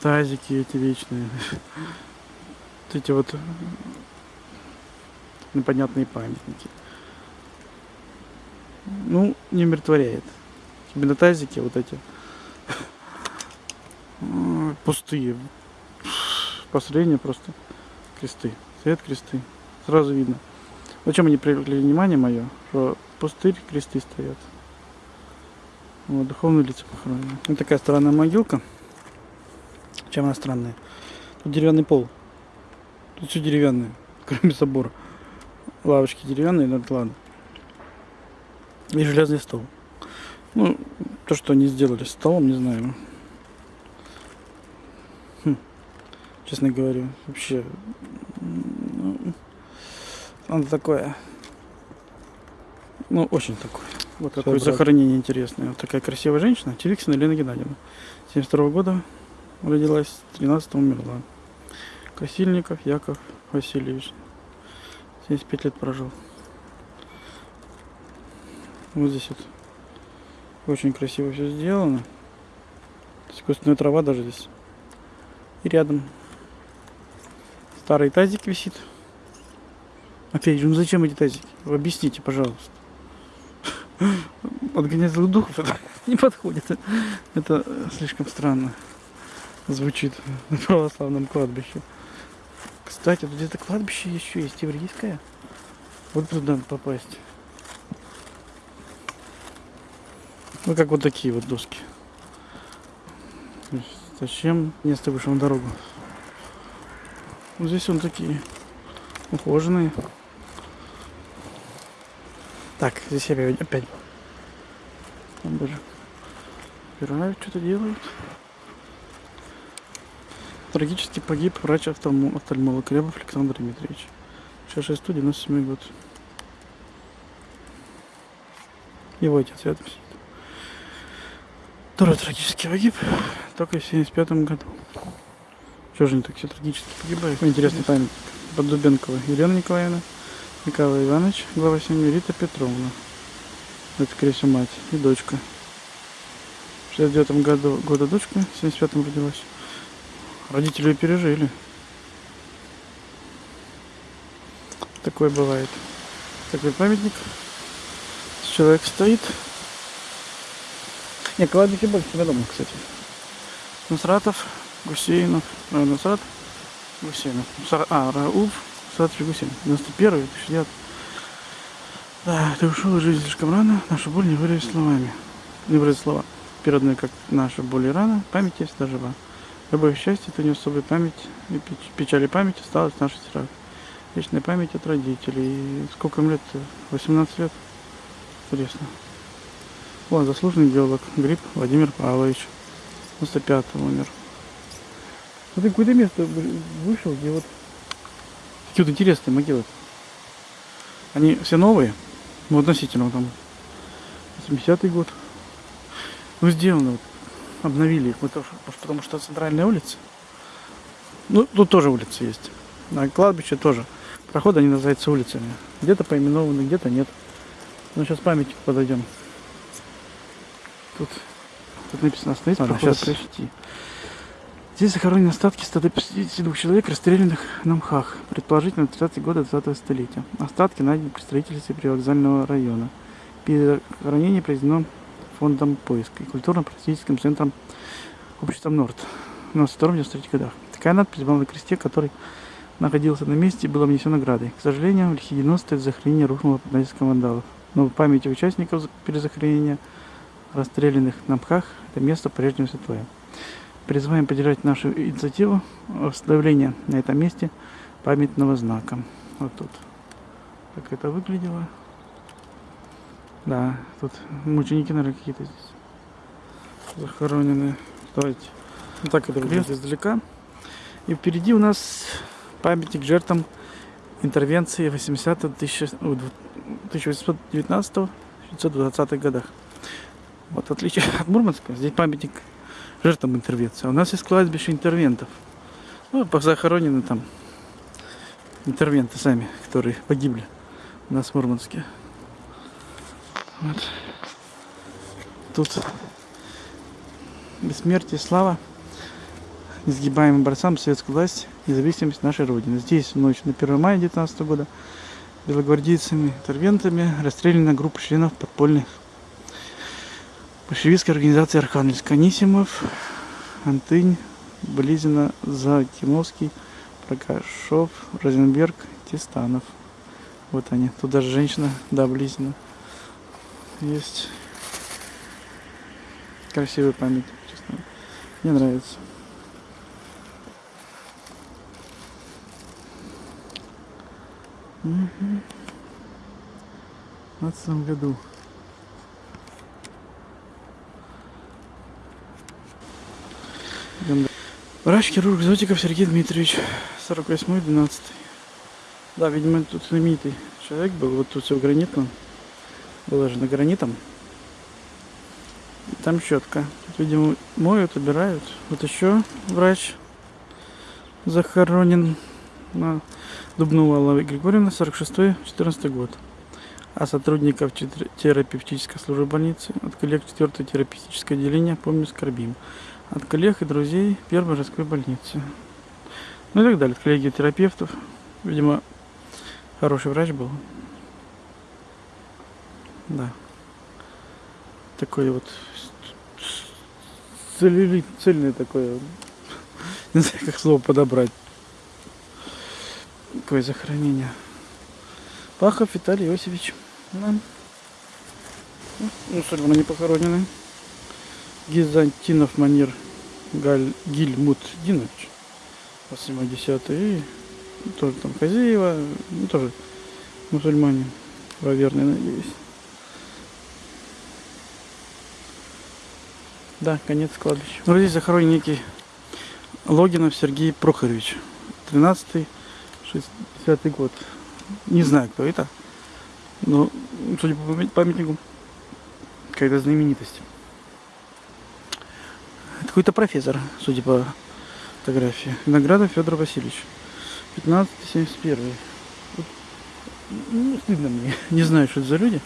S1: Тазики эти вечные. Вот эти вот непонятные памятники. Ну, не умиротворяет. Именно тазики вот эти пустые. Последние просто кресты. Свет кресты. Сразу видно. Зачем они привлекли внимание мое, что пустырь кресты стоят. Вот, духовные лица похоронены. Вот такая странная могилка. Чем она странная? Тут деревянный пол. Тут все деревянное, кроме собора. Лавочки деревянные, это ладно. И железный стол. Ну, то, что они сделали столом, не знаю. Хм. Честно говоря, вообще. ну, Он такое. Ну, очень такое. Вот такое
S2: брат.
S1: захоронение интересное. Вот такая красивая женщина. Теликсина Елена Геннадьевна. 72 года родилась, 13 умерла. Косильников Яков Васильевич. 75 лет прожил. Вот здесь вот очень красиво все сделано. Искусственная трава даже здесь. И рядом старый тазик висит. Опять же, ну зачем эти тазики? Объясните, пожалуйста. Отгонять злых духов это не подходит. Это слишком странно звучит на православном кладбище. Кстати, тут где-то кладбище еще есть еврейское. Вот туда попасть. Ну, как вот такие вот доски. Зачем место вышло на дорогу? Вот здесь он такие ухоженные. Так, здесь я опять-. Там даже убирают, что-то делают. Трагически погиб врач-офтальмо- офтальмолог Рябов Александр Дмитриевич. 66 97 год. Его отец рядом сидит. Второй трагически погиб, только в 75 году. Чего же они так все трагически погибают? Интересный памятник. Поддубенкова Елена Николаевна, Николай Иванович, глава семьи, Рита Петровна. Это, скорее всего, мать и дочка. В 69 году года дочка, в 75-м родилась. Родители ее пережили. Такое бывает. Такой памятник. Человек стоит. Не, кладбище больше тебя дома, кстати. Нусратов, Гусейнов, Нусрат, Гусейнов. А, Рауф, Нусратович Гусейнов. 91 60 Да, ты ушел из жизни слишком рано, нашу боль не выразить словами. Не выразить слова. Переданы, как наша боль и рана, память есть всегда жива. Любое счастье, то не особая память, и печ- печаль и память осталась в наших сердцах. Вечная память от родителей. Сколько им лет? 18 лет? Интересно. Вот, заслуженный геолог Гриб Владимир Павлович. 95 умер. Вот какое-то место вы- вышел, где вот такие вот интересные могилы. Они все новые, ну, относительно там 80-й год. Ну, сделано, вот, обновили их, потому- потому что центральная улица. Ну, тут тоже улица есть. А кладбище тоже. Проходы они называются улицами. Где-то поименованы, где-то нет. Ну, сейчас памятник подойдем. Тут, тут написано
S2: Ладно,
S1: прохода
S2: щас.
S1: прочти. Здесь захоронены остатки 152 человек, расстрелянных на МХАХ, предположительно 30-е годы 20 столетия. Остатки найдены при строительстве привокзального района. Перехоронение произведено фондом поиска и культурно-просветительским центром обществом Норд в 92-93 годах. Такая надпись была на кресте, который находился на месте и был обнесен наградой. К сожалению, в лихие 90-е захоронение рухнуло под натиском вандалов. Но в памяти участников перезахоронения, расстрелянных на МХАХ, это место по-прежнему святое. Призываем поддержать нашу инициативу установления на этом месте памятного знака. Вот тут. Так это выглядело. Да, тут мученики, наверное, какие-то здесь захоронены. Давайте. Вот так это выглядит издалека. И впереди у нас памятник жертвам интервенции 80 1819-1920 годах. Вот отличие от Мурманска, здесь памятник жертвам интервенции. У нас есть кладбище интервентов. Ну, захоронены там интервенты сами, которые погибли у нас в Мурманске. Вот. Тут бессмертие, слава несгибаемым борцам советской власти, независимость нашей Родины. Здесь в ночь на 1 мая 19 года белогвардейцами, интервентами расстреляна группа членов подпольных большевистской организации Архангельск. Анисимов, Антынь, Близина, Закимовский, Прокашов, Розенберг, Тестанов. Вот они. Тут даже женщина, да, Близина. Есть красивый памятник, честно. Мне нравится. Мгм. В 15 году. Идем дальше. Врач-хирург Зотиков Сергей Дмитриевич, 48-12. Да, видимо, тут знаменитый человек был. Вот тут все гранитно. Выложено гранитом. Там щетка. Тут, видимо, моют, убирают. Вот еще врач. захоронен на Дубнова Алла Григорьевна, 46-14 год. А сотрудников терапевтической службы больницы, от коллег 4 терапевтическое отделение, помню, скорбим. От коллег и друзей первой городской больницы. Ну и так далее. От коллеги терапевтов. Видимо, хороший врач был. Да. Такой вот целлюлит, цельный такой. Не знаю, как слово подобрать. Какое захоронение. Пахов Виталий Иосифович. Да. Ну, судьбы не похоронены. Гизантинов Манир Галь, Гильмут Динович. 80 и тоже там Хазеева, ну, тоже мусульмане, правоверные, надеюсь. Да, конец кладбища. Ну, здесь захоронен некий Логинов Сергей Прохорович. 13 60 год. Не знаю, кто это. Но, судя по памят- памятнику, какая-то знаменитость. Какой-то профессор, судя по фотографии. Виноградов Федор Васильевич. 15-71. Вот, Ну, стыдно мне. Не знаю, что это за люди.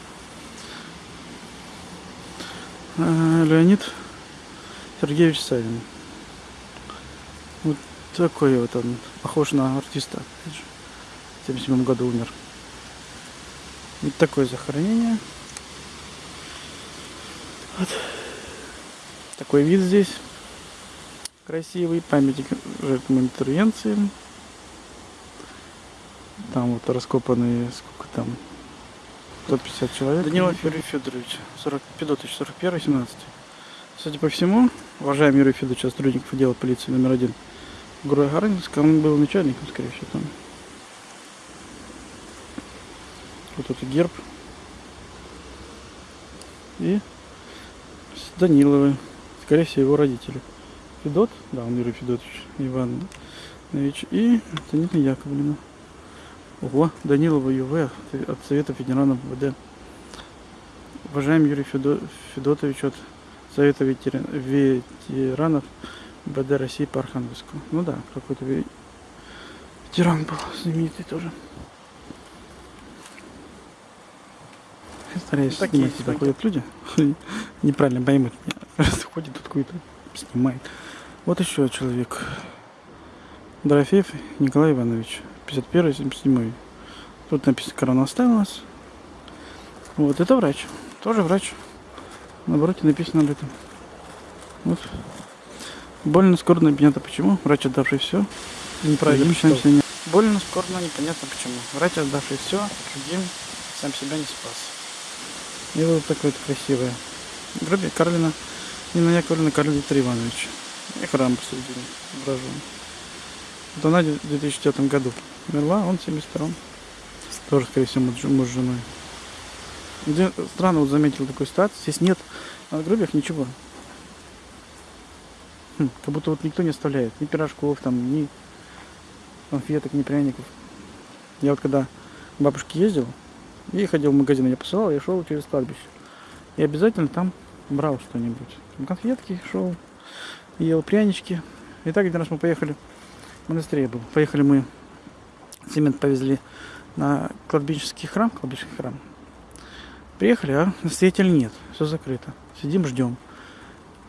S1: А, Леонид Сергеевич Савин. Вот такой вот он. Похож на артиста. В 77 году умер. Вот такое захоронение. Вот. Такой вид здесь. Красивый. Памятник жертвам интервенции. Там вот раскопанные, сколько там, 150 человек. Данилов Юрий Федорович, 40, Федотович, 41 17 Судя по всему, уважаемый Юрий Федорович, сотрудников отдела полиции номер один в городе Гаранинск, он был начальником, скорее всего, там. Вот это герб. И с Даниловы, скорее всего, его родители. Федот, да, он Юрий Федотович Иванович, и Антонина Яковлевна. Ого, Данилова ЮВ от Совета ветеранов ВД. Уважаемый Юрий Федо- Федотович от Совета ветера- ветеранов БД России по Архангельску. Ну да, какой-то ве- ветеран был знаменитый тоже. Стараюсь
S3: Такие
S1: снимать,
S3: снимки.
S1: ходят люди. Неправильно поймут меня. Ходит тут какой-то, снимает. Вот еще человек. Дорофеев Николай Иванович. 51 77 Тут написано корона оставилась. Вот, это врач. Тоже врач. На обороте написано об этом. Вот. Больно, скорбно, непонятно почему. Врач, отдавший все.
S3: Неправильно
S1: не- Больно, скорбно, непонятно почему. Врач, отдавший все, другим сам себя не спас. И вот такое вот красивое. Гробик Карлина, Нина Яковлевна, Карл Виктор Иванович. И храм посередине ображен. Вот она в 2004 году умерла, он в 72 Тоже, скорее всего, муж, с женой. Где- Странно вот заметил такую ситуацию. Здесь нет на гробях ничего. Хм, как будто вот никто не оставляет. Ни пирожков, там, ни конфеток, ни пряников. Я вот когда к бабушке ездил, и ходил в магазин, я посылал, я шел через кладбище. И обязательно там брал что-нибудь. Конфетки шел, ел прянички. И так один раз мы поехали, в монастыре был. Поехали мы, цемент повезли на кладбищенский храм, кладбищенский храм. Приехали, а настоятеля нет, все закрыто. Сидим, ждем.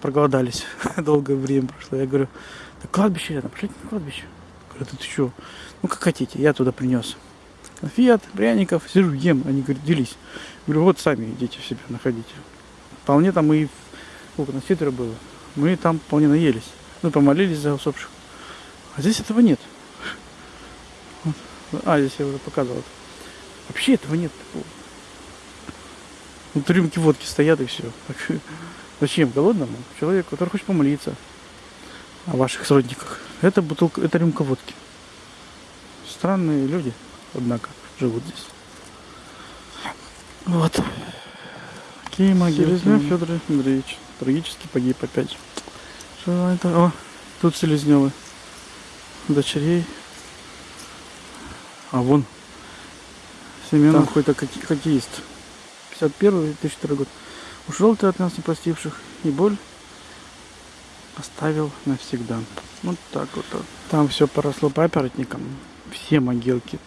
S1: Проголодались. Долгое время прошло. Я говорю, да кладбище рядом, пошлите на кладбище. Говорю, ты что? Ну как хотите, я туда принес. Конфет, пряников, сижу, ем. Они говорят, делись. Говорю, вот сами идите себе находите. Вполне там и сколько нас четверо было. Мы там вполне наелись. Мы помолились за усопших. А здесь этого нет. Вот. А, здесь я уже показывал. Вообще этого нет такого. Вот рюмки водки стоят и все. Зачем голодному человеку, который хочет помолиться о ваших сродниках? Это бутылка, это рюмка водки. Странные люди, однако, живут здесь. Вот. Могилы? Селезнев Федор Андреевич. Трагически погиб опять. Что это? О, тут Селезневы. Дочерей. А вон. Семенов какой-то хоккеист. 51 2002 год. Ушел ты от нас не простивших, и боль оставил навсегда. Вот так вот. Там все поросло папоротником. Все могилки.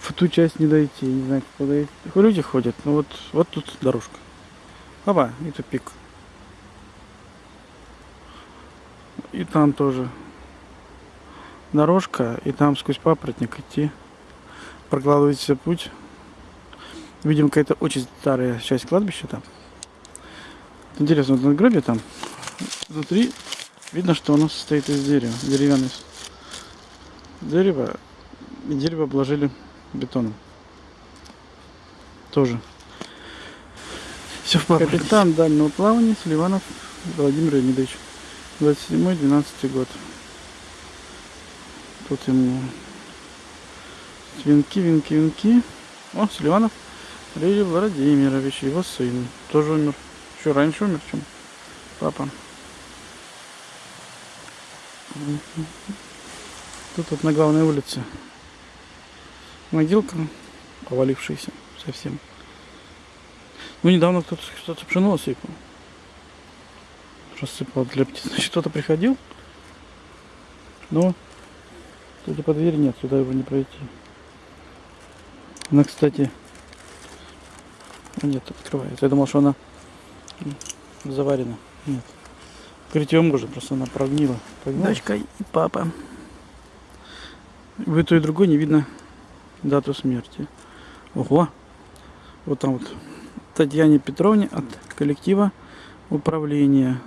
S1: В ту часть не дойти, не знаю, куда дойти. Люди ходят, но вот, вот тут дорожка. Опа, и тупик. И там тоже дорожка, и там сквозь папоротник идти. Прокладывается путь. Видимо, какая-то очень старая часть кладбища там. Интересно, вот надгробие там. Внутри видно, что оно состоит из дерева. Деревянное дерево. И дерево обложили бетоном. Тоже. Все в. Капитан дальнего плавания Селиванов Владимир Леонидович. 27-12 год. Тут ему венки, венки, венки. О, Селиванов Илья Владимирович, его сын. Тоже умер. Еще раньше умер, чем папа. Тут вот на главной улице могилка, повалившаяся совсем. Ну, недавно кто-то что-то пшено сыпал. Рассыпал для птиц. Значит, кто-то приходил, но Судя по двери нет, сюда его не пройти. Она, кстати, нет, открывается. Я думал, что она заварена. Нет. Открыть ее можно, просто она прогнила. прогнила. Дочка и папа. В той и другой не видно дату смерти. Ого! Вот там вот Татьяне Петровне от коллектива управления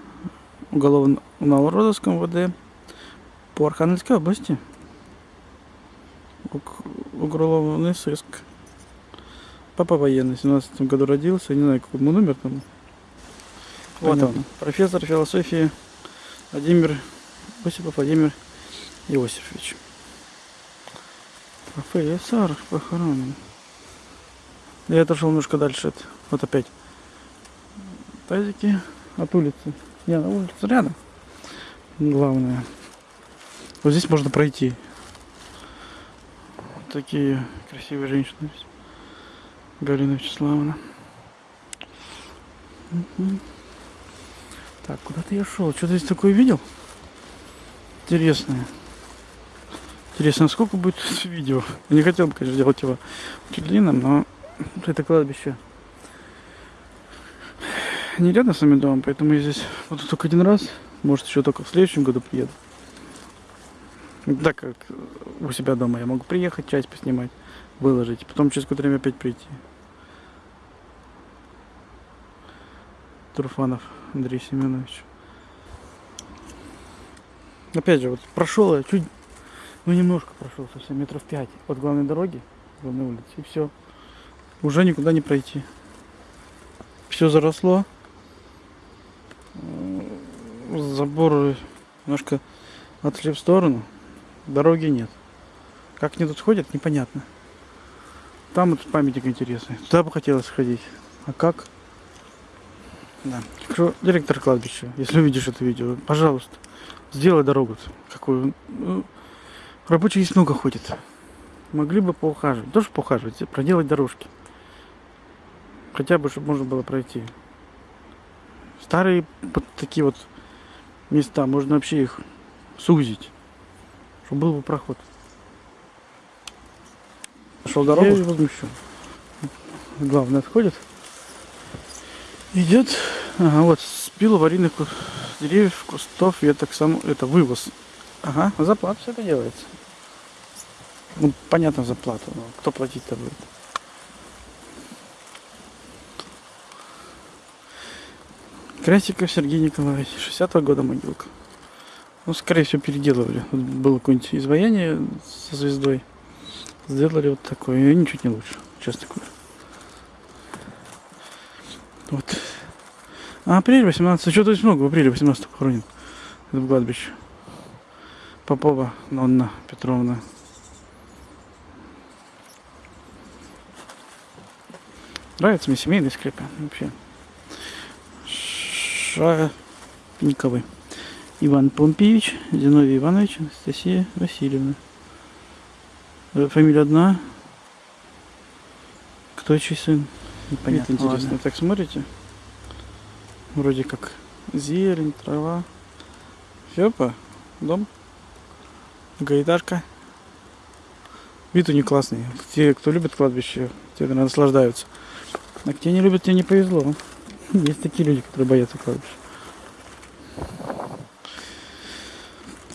S1: уголовного розыска МВД по Архангельской области уголовный сыск. Папа военный, в 17 году родился, не знаю, какой ему номер там. Вот он, профессор философии Владимир Осипов Владимир Иосифович. Профессор похоронен. Я отошел немножко дальше. Вот опять. Тазики от улицы. Не, на улице рядом. Главное. Вот здесь можно пройти такие красивые женщины. Галина Вячеславовна. Так, куда-то я шел. Что-то здесь такое видел? Интересное. Интересно, сколько будет видео? Я не хотел бы, конечно, делать его очень длинным, но это кладбище не рядом с моим домом, поэтому я здесь буду только один раз. Может, еще только в следующем году приеду. Так как у себя дома я могу приехать, часть поснимать, выложить, потом через какое-то время опять прийти. Турфанов Андрей Семенович. Опять же, вот прошел я чуть, ну немножко прошел, совсем метров пять от главной дороги, главной улицы, и все. Уже никуда не пройти. Все заросло. Заборы немножко отошли в сторону дороги нет. Как они тут ходят, непонятно. Там вот памятник интересный. Туда бы хотелось сходить. А как? Да. Директор кладбища, если увидишь это видео, пожалуйста, сделай дорогу какую. Ну, рабочих здесь много ходит. Могли бы поухаживать. Тоже поухаживать, проделать дорожки. Хотя бы, чтобы можно было пройти. Старые вот такие вот места, можно вообще их сузить чтобы был бы проход. Нашел дорогу? Я возмущен. Главное отходит. Идет, ага, вот, спил аварийных деревьев, кустов, веток, сам, это вывоз. Ага, за плату все это делается. Ну, понятно, за плату, но кто платить-то будет? Красиков Сергей Николаевич, 60-го года могилка. Ну, скорее всего, переделывали. Вот было какое-нибудь изваяние со звездой. Сделали вот такое. И ничуть не лучше, честно говоря. Вот. А апрель 18. Что-то здесь много. В апреле 18 похоронен. Это в кладбище. Попова Нонна Петровна. Нравится мне семейный скрипы вообще. Шапниковый. Иван Помпеевич, Зиновий Иванович, Анастасия Васильевна. Э, фамилия одна. Кто чей сын? Непонятно. Это интересно. Ладно. Так смотрите. Вроде как зелень, трава. Опа, дом. Гаиташка. Вид у них классный. Те, кто любит кладбище, те, наверное, наслаждаются. А те не любят, тебе не повезло. Есть такие люди, которые боятся кладбища.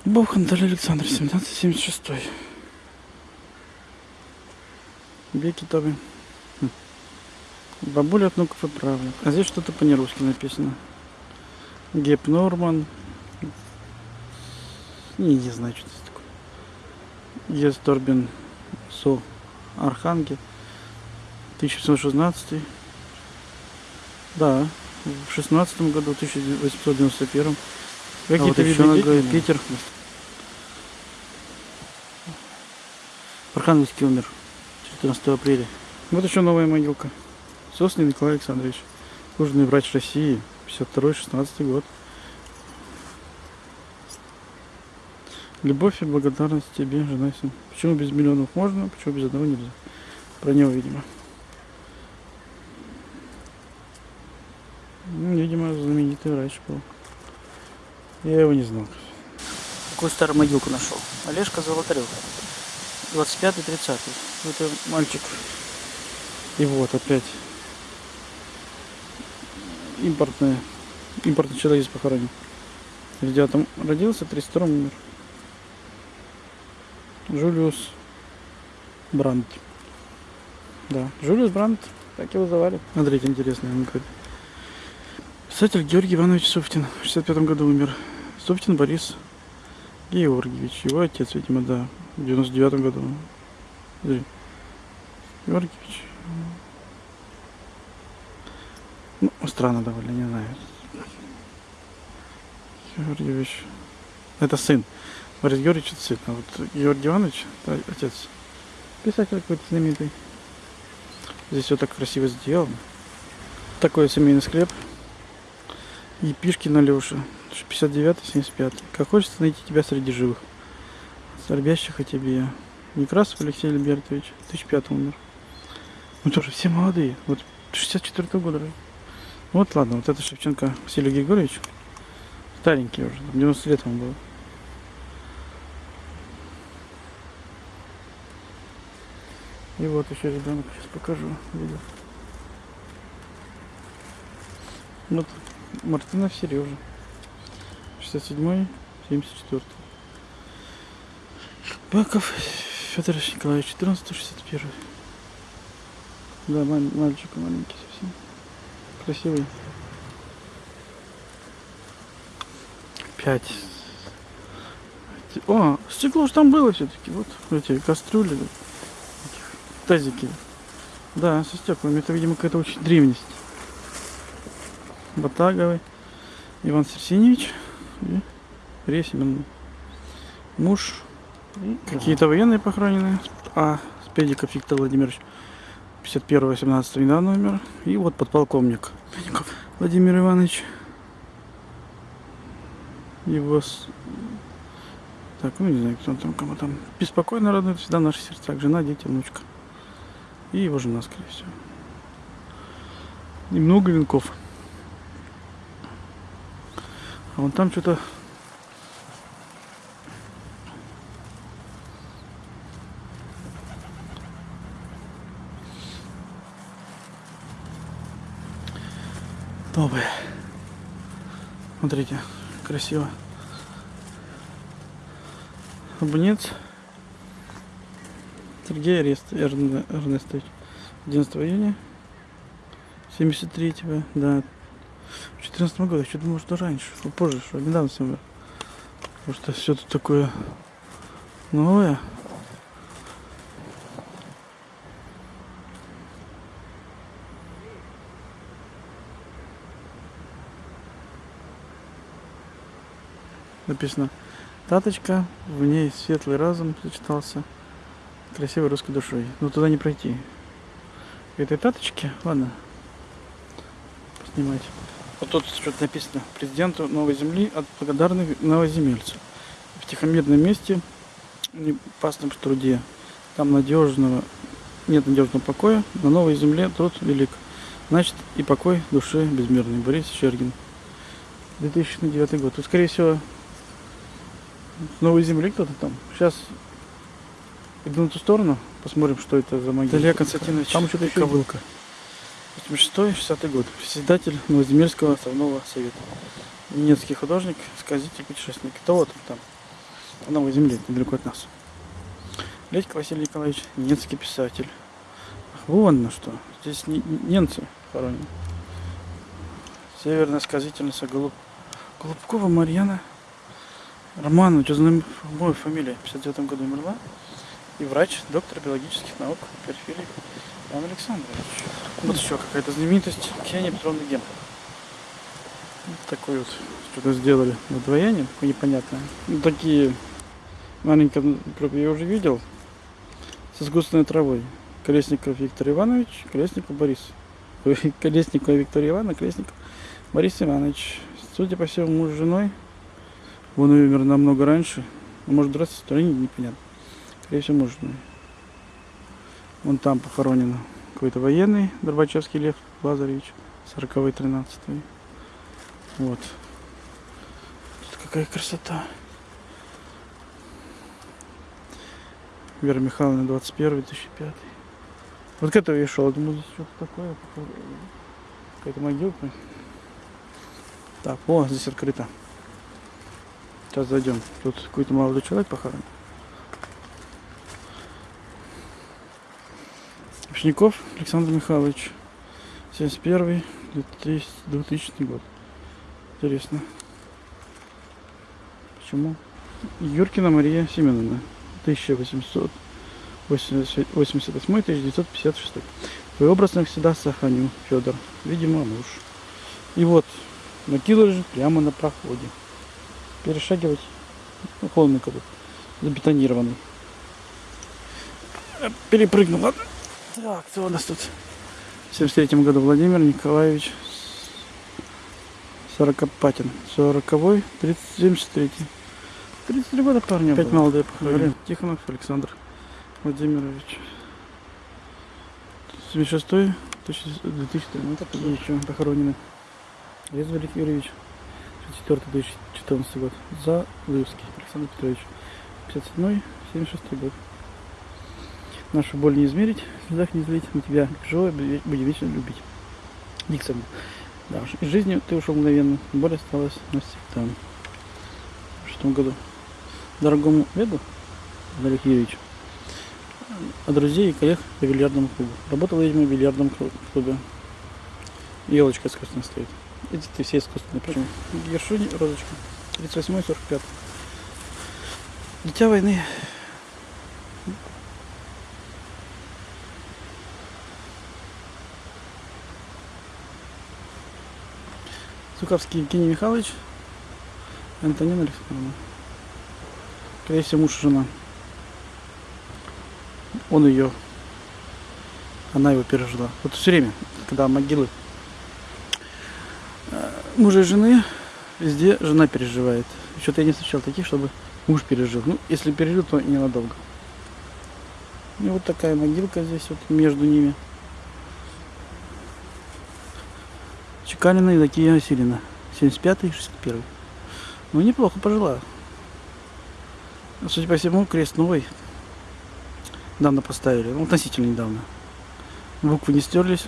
S1: Бог Анталий Александр, 1776. Веки Тобы. Хм. Бабуля от внуков правнук. А здесь что-то по-нерусски написано. Геп Норман. Не, не знаю, что это такое. Ес Торбин Со Архангел. 1716. Да, в 16 году, 1891. Какие-то
S2: вот еще Гаине.
S1: Питер.
S2: Архангельский умер 14 апреля.
S1: Вот еще новая могилка. Сослин Николай Александрович. Служный врач России. 52-16 год. Любовь и благодарность тебе, жена и сын. Почему без миллионов можно, почему без одного нельзя? Про него, видимо. Видимо, знаменитый врач был. Я его не знал.
S2: Какую старую могилку нашел? Олежка Золотарев. 25-30.
S1: Это мальчик. И вот опять импортная. Импортный человек здесь похоронен. В 9 родился, в 32 умер. Жулиус Брандт. Да, Жулиус Брандт, так его звали. Смотрите, интересно, он говорит. Писатель Георгий Иванович Суфтин в 65 году умер. Суфтин Борис Георгиевич, его отец, видимо, да, в 99 году. Смотри. Георгиевич. Ну, странно довольно, не знаю. Георгиевич. Это сын. Борис Георгиевич это сын. А вот Георгий Иванович это отец. Писатель какой-то знаменитый. Здесь все так красиво сделано. Такой семейный склеп. И Пишкин Алеша. 59-75. Как хочется найти тебя среди живых. Скорбящих о тебе. Некрасов Алексей Альбертович. 2005 умер. Ну тоже все молодые. Вот 64 -го года. Вот ладно, вот это Шевченко Василий Григорьевич. Старенький уже, там 90 лет ему было. И вот еще ребенок, сейчас покажу видео. Вот Мартынов Сережа. 67 74 Баков Федор Николаевич, 14 61 Да, мал- мальчик маленький совсем. Красивый. Пять. Эти- О, стекло же там было все-таки. Вот эти кастрюли, тазики. Да, со стеклами. Это, видимо, какая-то очень древность. Батаговый. Иван Серсиневич и Ресимин. Муж. И Какие-то военные похоронены. А, Спедиков Виктор Владимирович. 51-18 недавно умер. И вот подполковник. Педиков Владимир Иванович. Его... с- Так, ну не знаю, кто там, кому там. Беспокойно радует всегда в наших сердцах. Жена, дети, внучка. И его жена, скорее всего. И много венков. А вон там что-то... Новое. Смотрите, красиво. Абонент Сергей Арест Эрне- Эрнестович. 11 июня 73-го, да. В 14 году, я что думал, что раньше, что позже, что недавно с умер. Потому что все тут такое новое. Написано Таточка, в ней светлый разум сочетался красивой русской душой. Но туда не пройти. Этой таточки, ладно, поснимать. Вот тут что-то написано. Президенту Новой Земли от благодарных новоземельцев. В тихомирном месте, в непасном труде. Там надежного, нет надежного покоя. На Новой Земле труд велик. Значит, и покой души безмерный. Борис Щергин. 2009 год. Тут, скорее всего, С новой земли кто-то там. Сейчас иду на ту сторону, посмотрим, что это за могила. Илья Константинович
S2: Там что-то еще
S1: Ковылка. 86-60 год. Председатель Новоземельского основного совета. Немецкий художник, сказитель, путешественник. Это вот там, на новой земле, недалеко от нас. Ледько Василий Николаевич, немецкий писатель. Ах, вон на что. Здесь не- немцы хоронены. Северная сказительница Голуб... Голубкова Марьяна Романович, моя фамилия, в 59 году умерла. И врач, доктор биологических наук Перфилий Иван Александрович. Вот еще какая-то знаменитость Ксения Петровна Гем. Вот такой вот что-то сделали надвоение, такое непонятное. Ну, такие маленькие, я уже видел, с искусственной травой. Колесников Виктор Иванович, Колесников Борис. Ой, Колесникова Виктория Ивановна, Колесников Борис Иванович. Судя по всему, муж с женой. Он умер намного раньше. Ну, может, драться стороне, непонятно. Скорее всего, муж с женой. Вон там похоронен какой-то военный, Горбачевский Лев Лазаревич, 40-й, 13 Вот. Тут какая красота. Вера Михайловна, 21 2005 Вот к этому я шел, думаю, здесь что-то такое. Какая-то могилка. Так, о, здесь открыто. Сейчас зайдем. Тут какой-то молодой человек похоронен. Пшников Александр Михайлович. 71 2000 год. Интересно. Почему? Юркина Мария Семеновна. 1888-1956. Твой образ навсегда сохраню, Федор. Видимо, муж. И вот, могила лежит прямо на проходе. Перешагивать ну, холмик забетонированный. Э, Перепрыгнул, ладно? Так, кто у нас тут? В 73 году Владимир Николаевич Сорокопатин. 40-й, 73 33 года парня
S2: было.
S1: молодые похоронили. Тихонов Александр Владимирович. 76 2013 такие еще похоронены. Резвый Юрьевич. 64 2014 год. Залывский Александр Петрович. 57 76 год. Нашу боль не измерить, в слезах не злить, мы тебя живо будем вечно любить. Диксон. Да, уж из жизни ты ушел мгновенно, боль осталась навсегда. В шестом году. Дорогому Веду, Олег Юрьевич, от друзей и коллег по бильярдному клубу. Работал, видимо, в бильярдном клу- клубе. Елочка искусственная стоит. Эти ты все искусственные. Почему? Гершуни, розочка. 38-45. Дитя войны. Суковский Евгений Михайлович. Антонина Александровна. Скорее всего, муж и жена. Он ее, она его пережила. Вот все время, когда могилы э, мужа и жены, везде жена переживает. Что-то я не встречал таких, чтобы муж пережил. Ну, если пережил, то ненадолго. И вот такая могилка здесь вот между ними. Чекалина и Закия Васильевна. 75-й, 61 Ну, неплохо пожила. Судя по всему, крест новый. Недавно поставили. Ну, относительно недавно. Буквы не стерлись.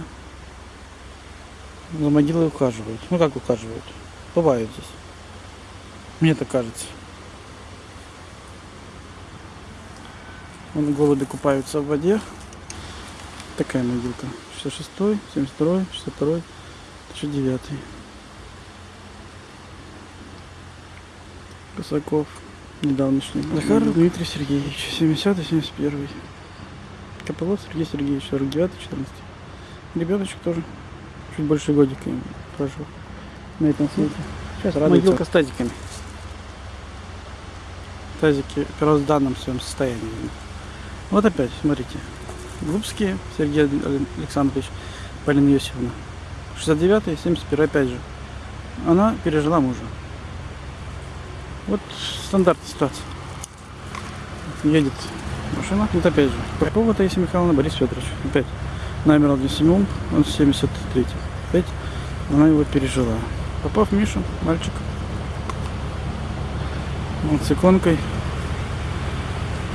S1: За могилой ухаживают. Ну, как ухаживают? Бывают здесь. Мне так кажется. Вон голуби купаются в воде. Такая могилка. 66 72 62 1009 Косаков. Недавнешний. Захар Дмитрий Сергеевич. 70 71 Копылов Сергей Сергеевич. 49 14 Ребеночек тоже. Чуть больше годика им прожил. На этом свете. Сейчас
S2: радуется.
S1: Могилка с тазиками. Тазики в первозданном своем состоянии. Вот опять, смотрите. Глубские Сергей Александрович, Полина Иосифовна. 69 71 опять же. Она пережила мужа. Вот стандартная ситуация. Едет машина. Вот опять же. Попова Таисия Михайловна, Борис Федорович. Опять. Номер один Семен, он 73 Опять она его пережила. Попов Миша, мальчик. Вот с иконкой.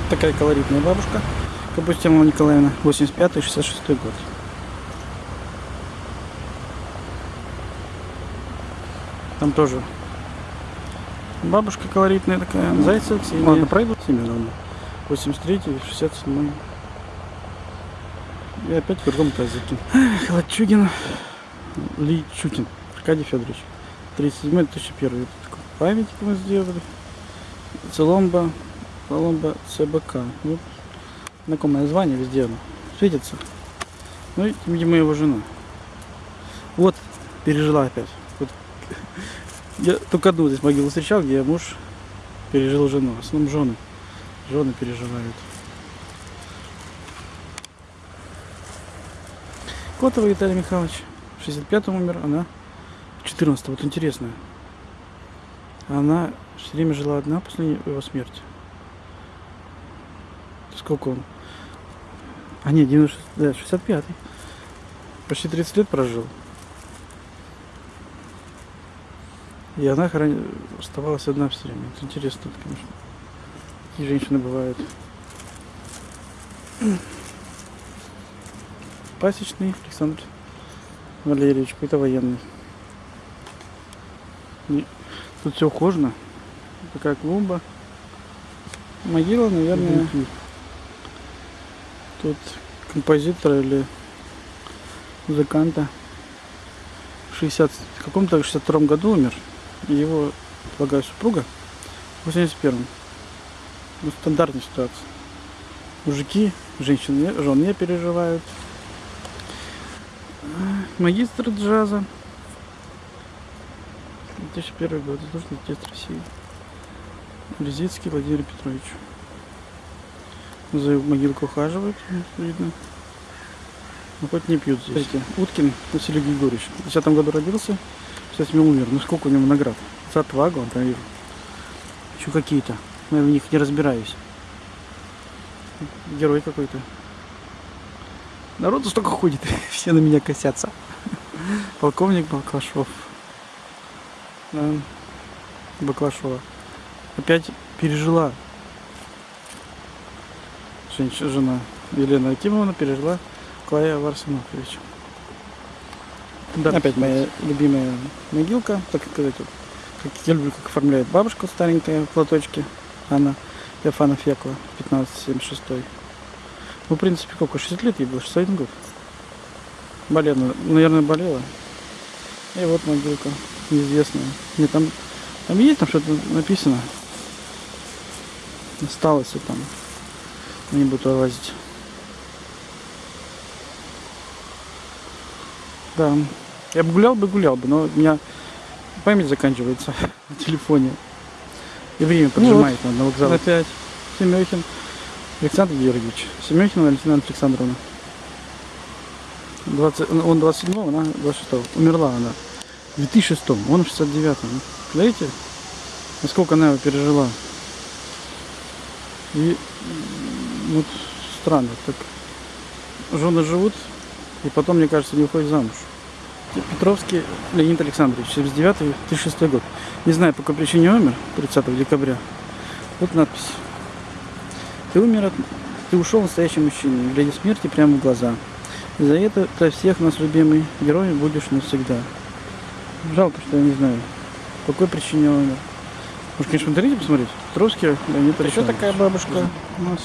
S1: Такая колоритная бабушка. Капустина Николаевна, 85-66 год. Там тоже бабушка колоритная такая. Зайцев, Ксения. Ладно, пройду. Семеновна. 83 67 И опять в другом тазике. Лачугин. Личутин. Аркадий Федорович. 37 2001 Памятник мы сделали. Целомба. Целомба ЦБК. Вот. Знакомое звание везде оно. Светится. Ну и, видимо, его жена. Вот, пережила опять. Я только одну здесь могилу встречал, где муж пережил жену. В основном жены. Жены переживают. Котова Виталий Михайлович. В 65-м умер, она в 14 Вот интересно. Она все время жила одна после его смерти. Сколько он? А нет, 90, да, 65-й. Почти 30 лет прожил. И она храни... оставалась одна все время. Это интересно, конечно. Такие женщины бывают. Пасечный Александр Валерьевич, какой-то военный. И тут все ухожено. Такая клумба. Могила, наверное, тут композитора или музыканта. В 60, в каком-то 62 году умер. И его, полагаю, супруга в 81-м. Ну, стандартная ситуация. Мужики, женщины, жен не переживают. Магистр джаза. 2001 год. Заслуженный артист России. Резицкий Владимир Петрович. За могилку ухаживают, видно. Но хоть не пьют здесь. Смотрите, Уткин Василий Григорьевич. В 10 году родился, в 7 умер. Ну сколько у него наград? За отвагу, он там вижу. Еще какие-то. Но я в них не разбираюсь. Герой какой-то. Народу столько ходит, все на меня косятся. Полковник Баклашов. Да. Баклашова. Опять пережила. Женщина, жена Елена Акимовна пережила Клая Варсенофович. Да. Опять моя любимая могилка, так сказать, вот, как я люблю, как оформляет бабушка старенькая в платочке. Она Феофана Фекла, 1576. Ну, в принципе, сколько, 60 лет ей было, 61 год. Болела, наверное, болела. И вот могилка неизвестная. Мне там, там есть там что-то написано. Осталось вот там. Не буду лазить. Да. Я бы гулял бы, гулял бы, но у меня память заканчивается на телефоне. И время поджимает ну вот, на вокзал. Опять. Семехин. Александр Георгиевич. Семехина Валентина Александровна. 20, он 27 она 26 -го. Умерла она. В 2006 он в 69-м. Знаете, насколько она его пережила. И вот странно, так жены живут, и потом, мне кажется, не уходят замуж. Петровский Леонид Александрович, 79-2006 год. Не знаю, по какой причине умер, 30 декабря. Вот надпись. Ты умер, от... ты ушел настоящий мужчина, глядя смерти прямо в глаза. И за это для всех нас любимый герой будешь навсегда. Жалко, что я не знаю, по какой причине он умер. Может, конечно, в интернете посмотреть? Петровский Леонид Александрович. Еще такая бабушка у нас.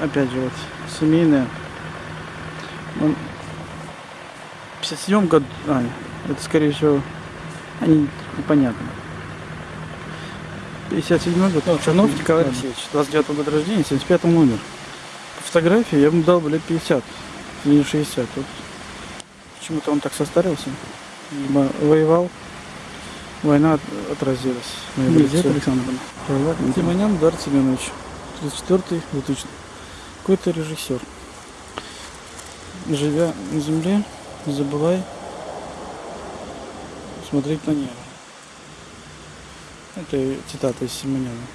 S1: Опять же, вот, семейная. Он в 57 году, а, это скорее всего, они непонятно. 57 год. Ну, Чернов Николай Алексеевич, 29 года рождения, 75 умер. По фотографии я ему дал бы лет 50, не 60. Вот. Почему-то он так состарился. Либо воевал, война отразилась. Елизавета Александровна. Тимонян Дар Семенович, 34 2000 Какой-то режиссер. Живя на земле, не забывай смотреть на небо. Это цитата из Симоняна.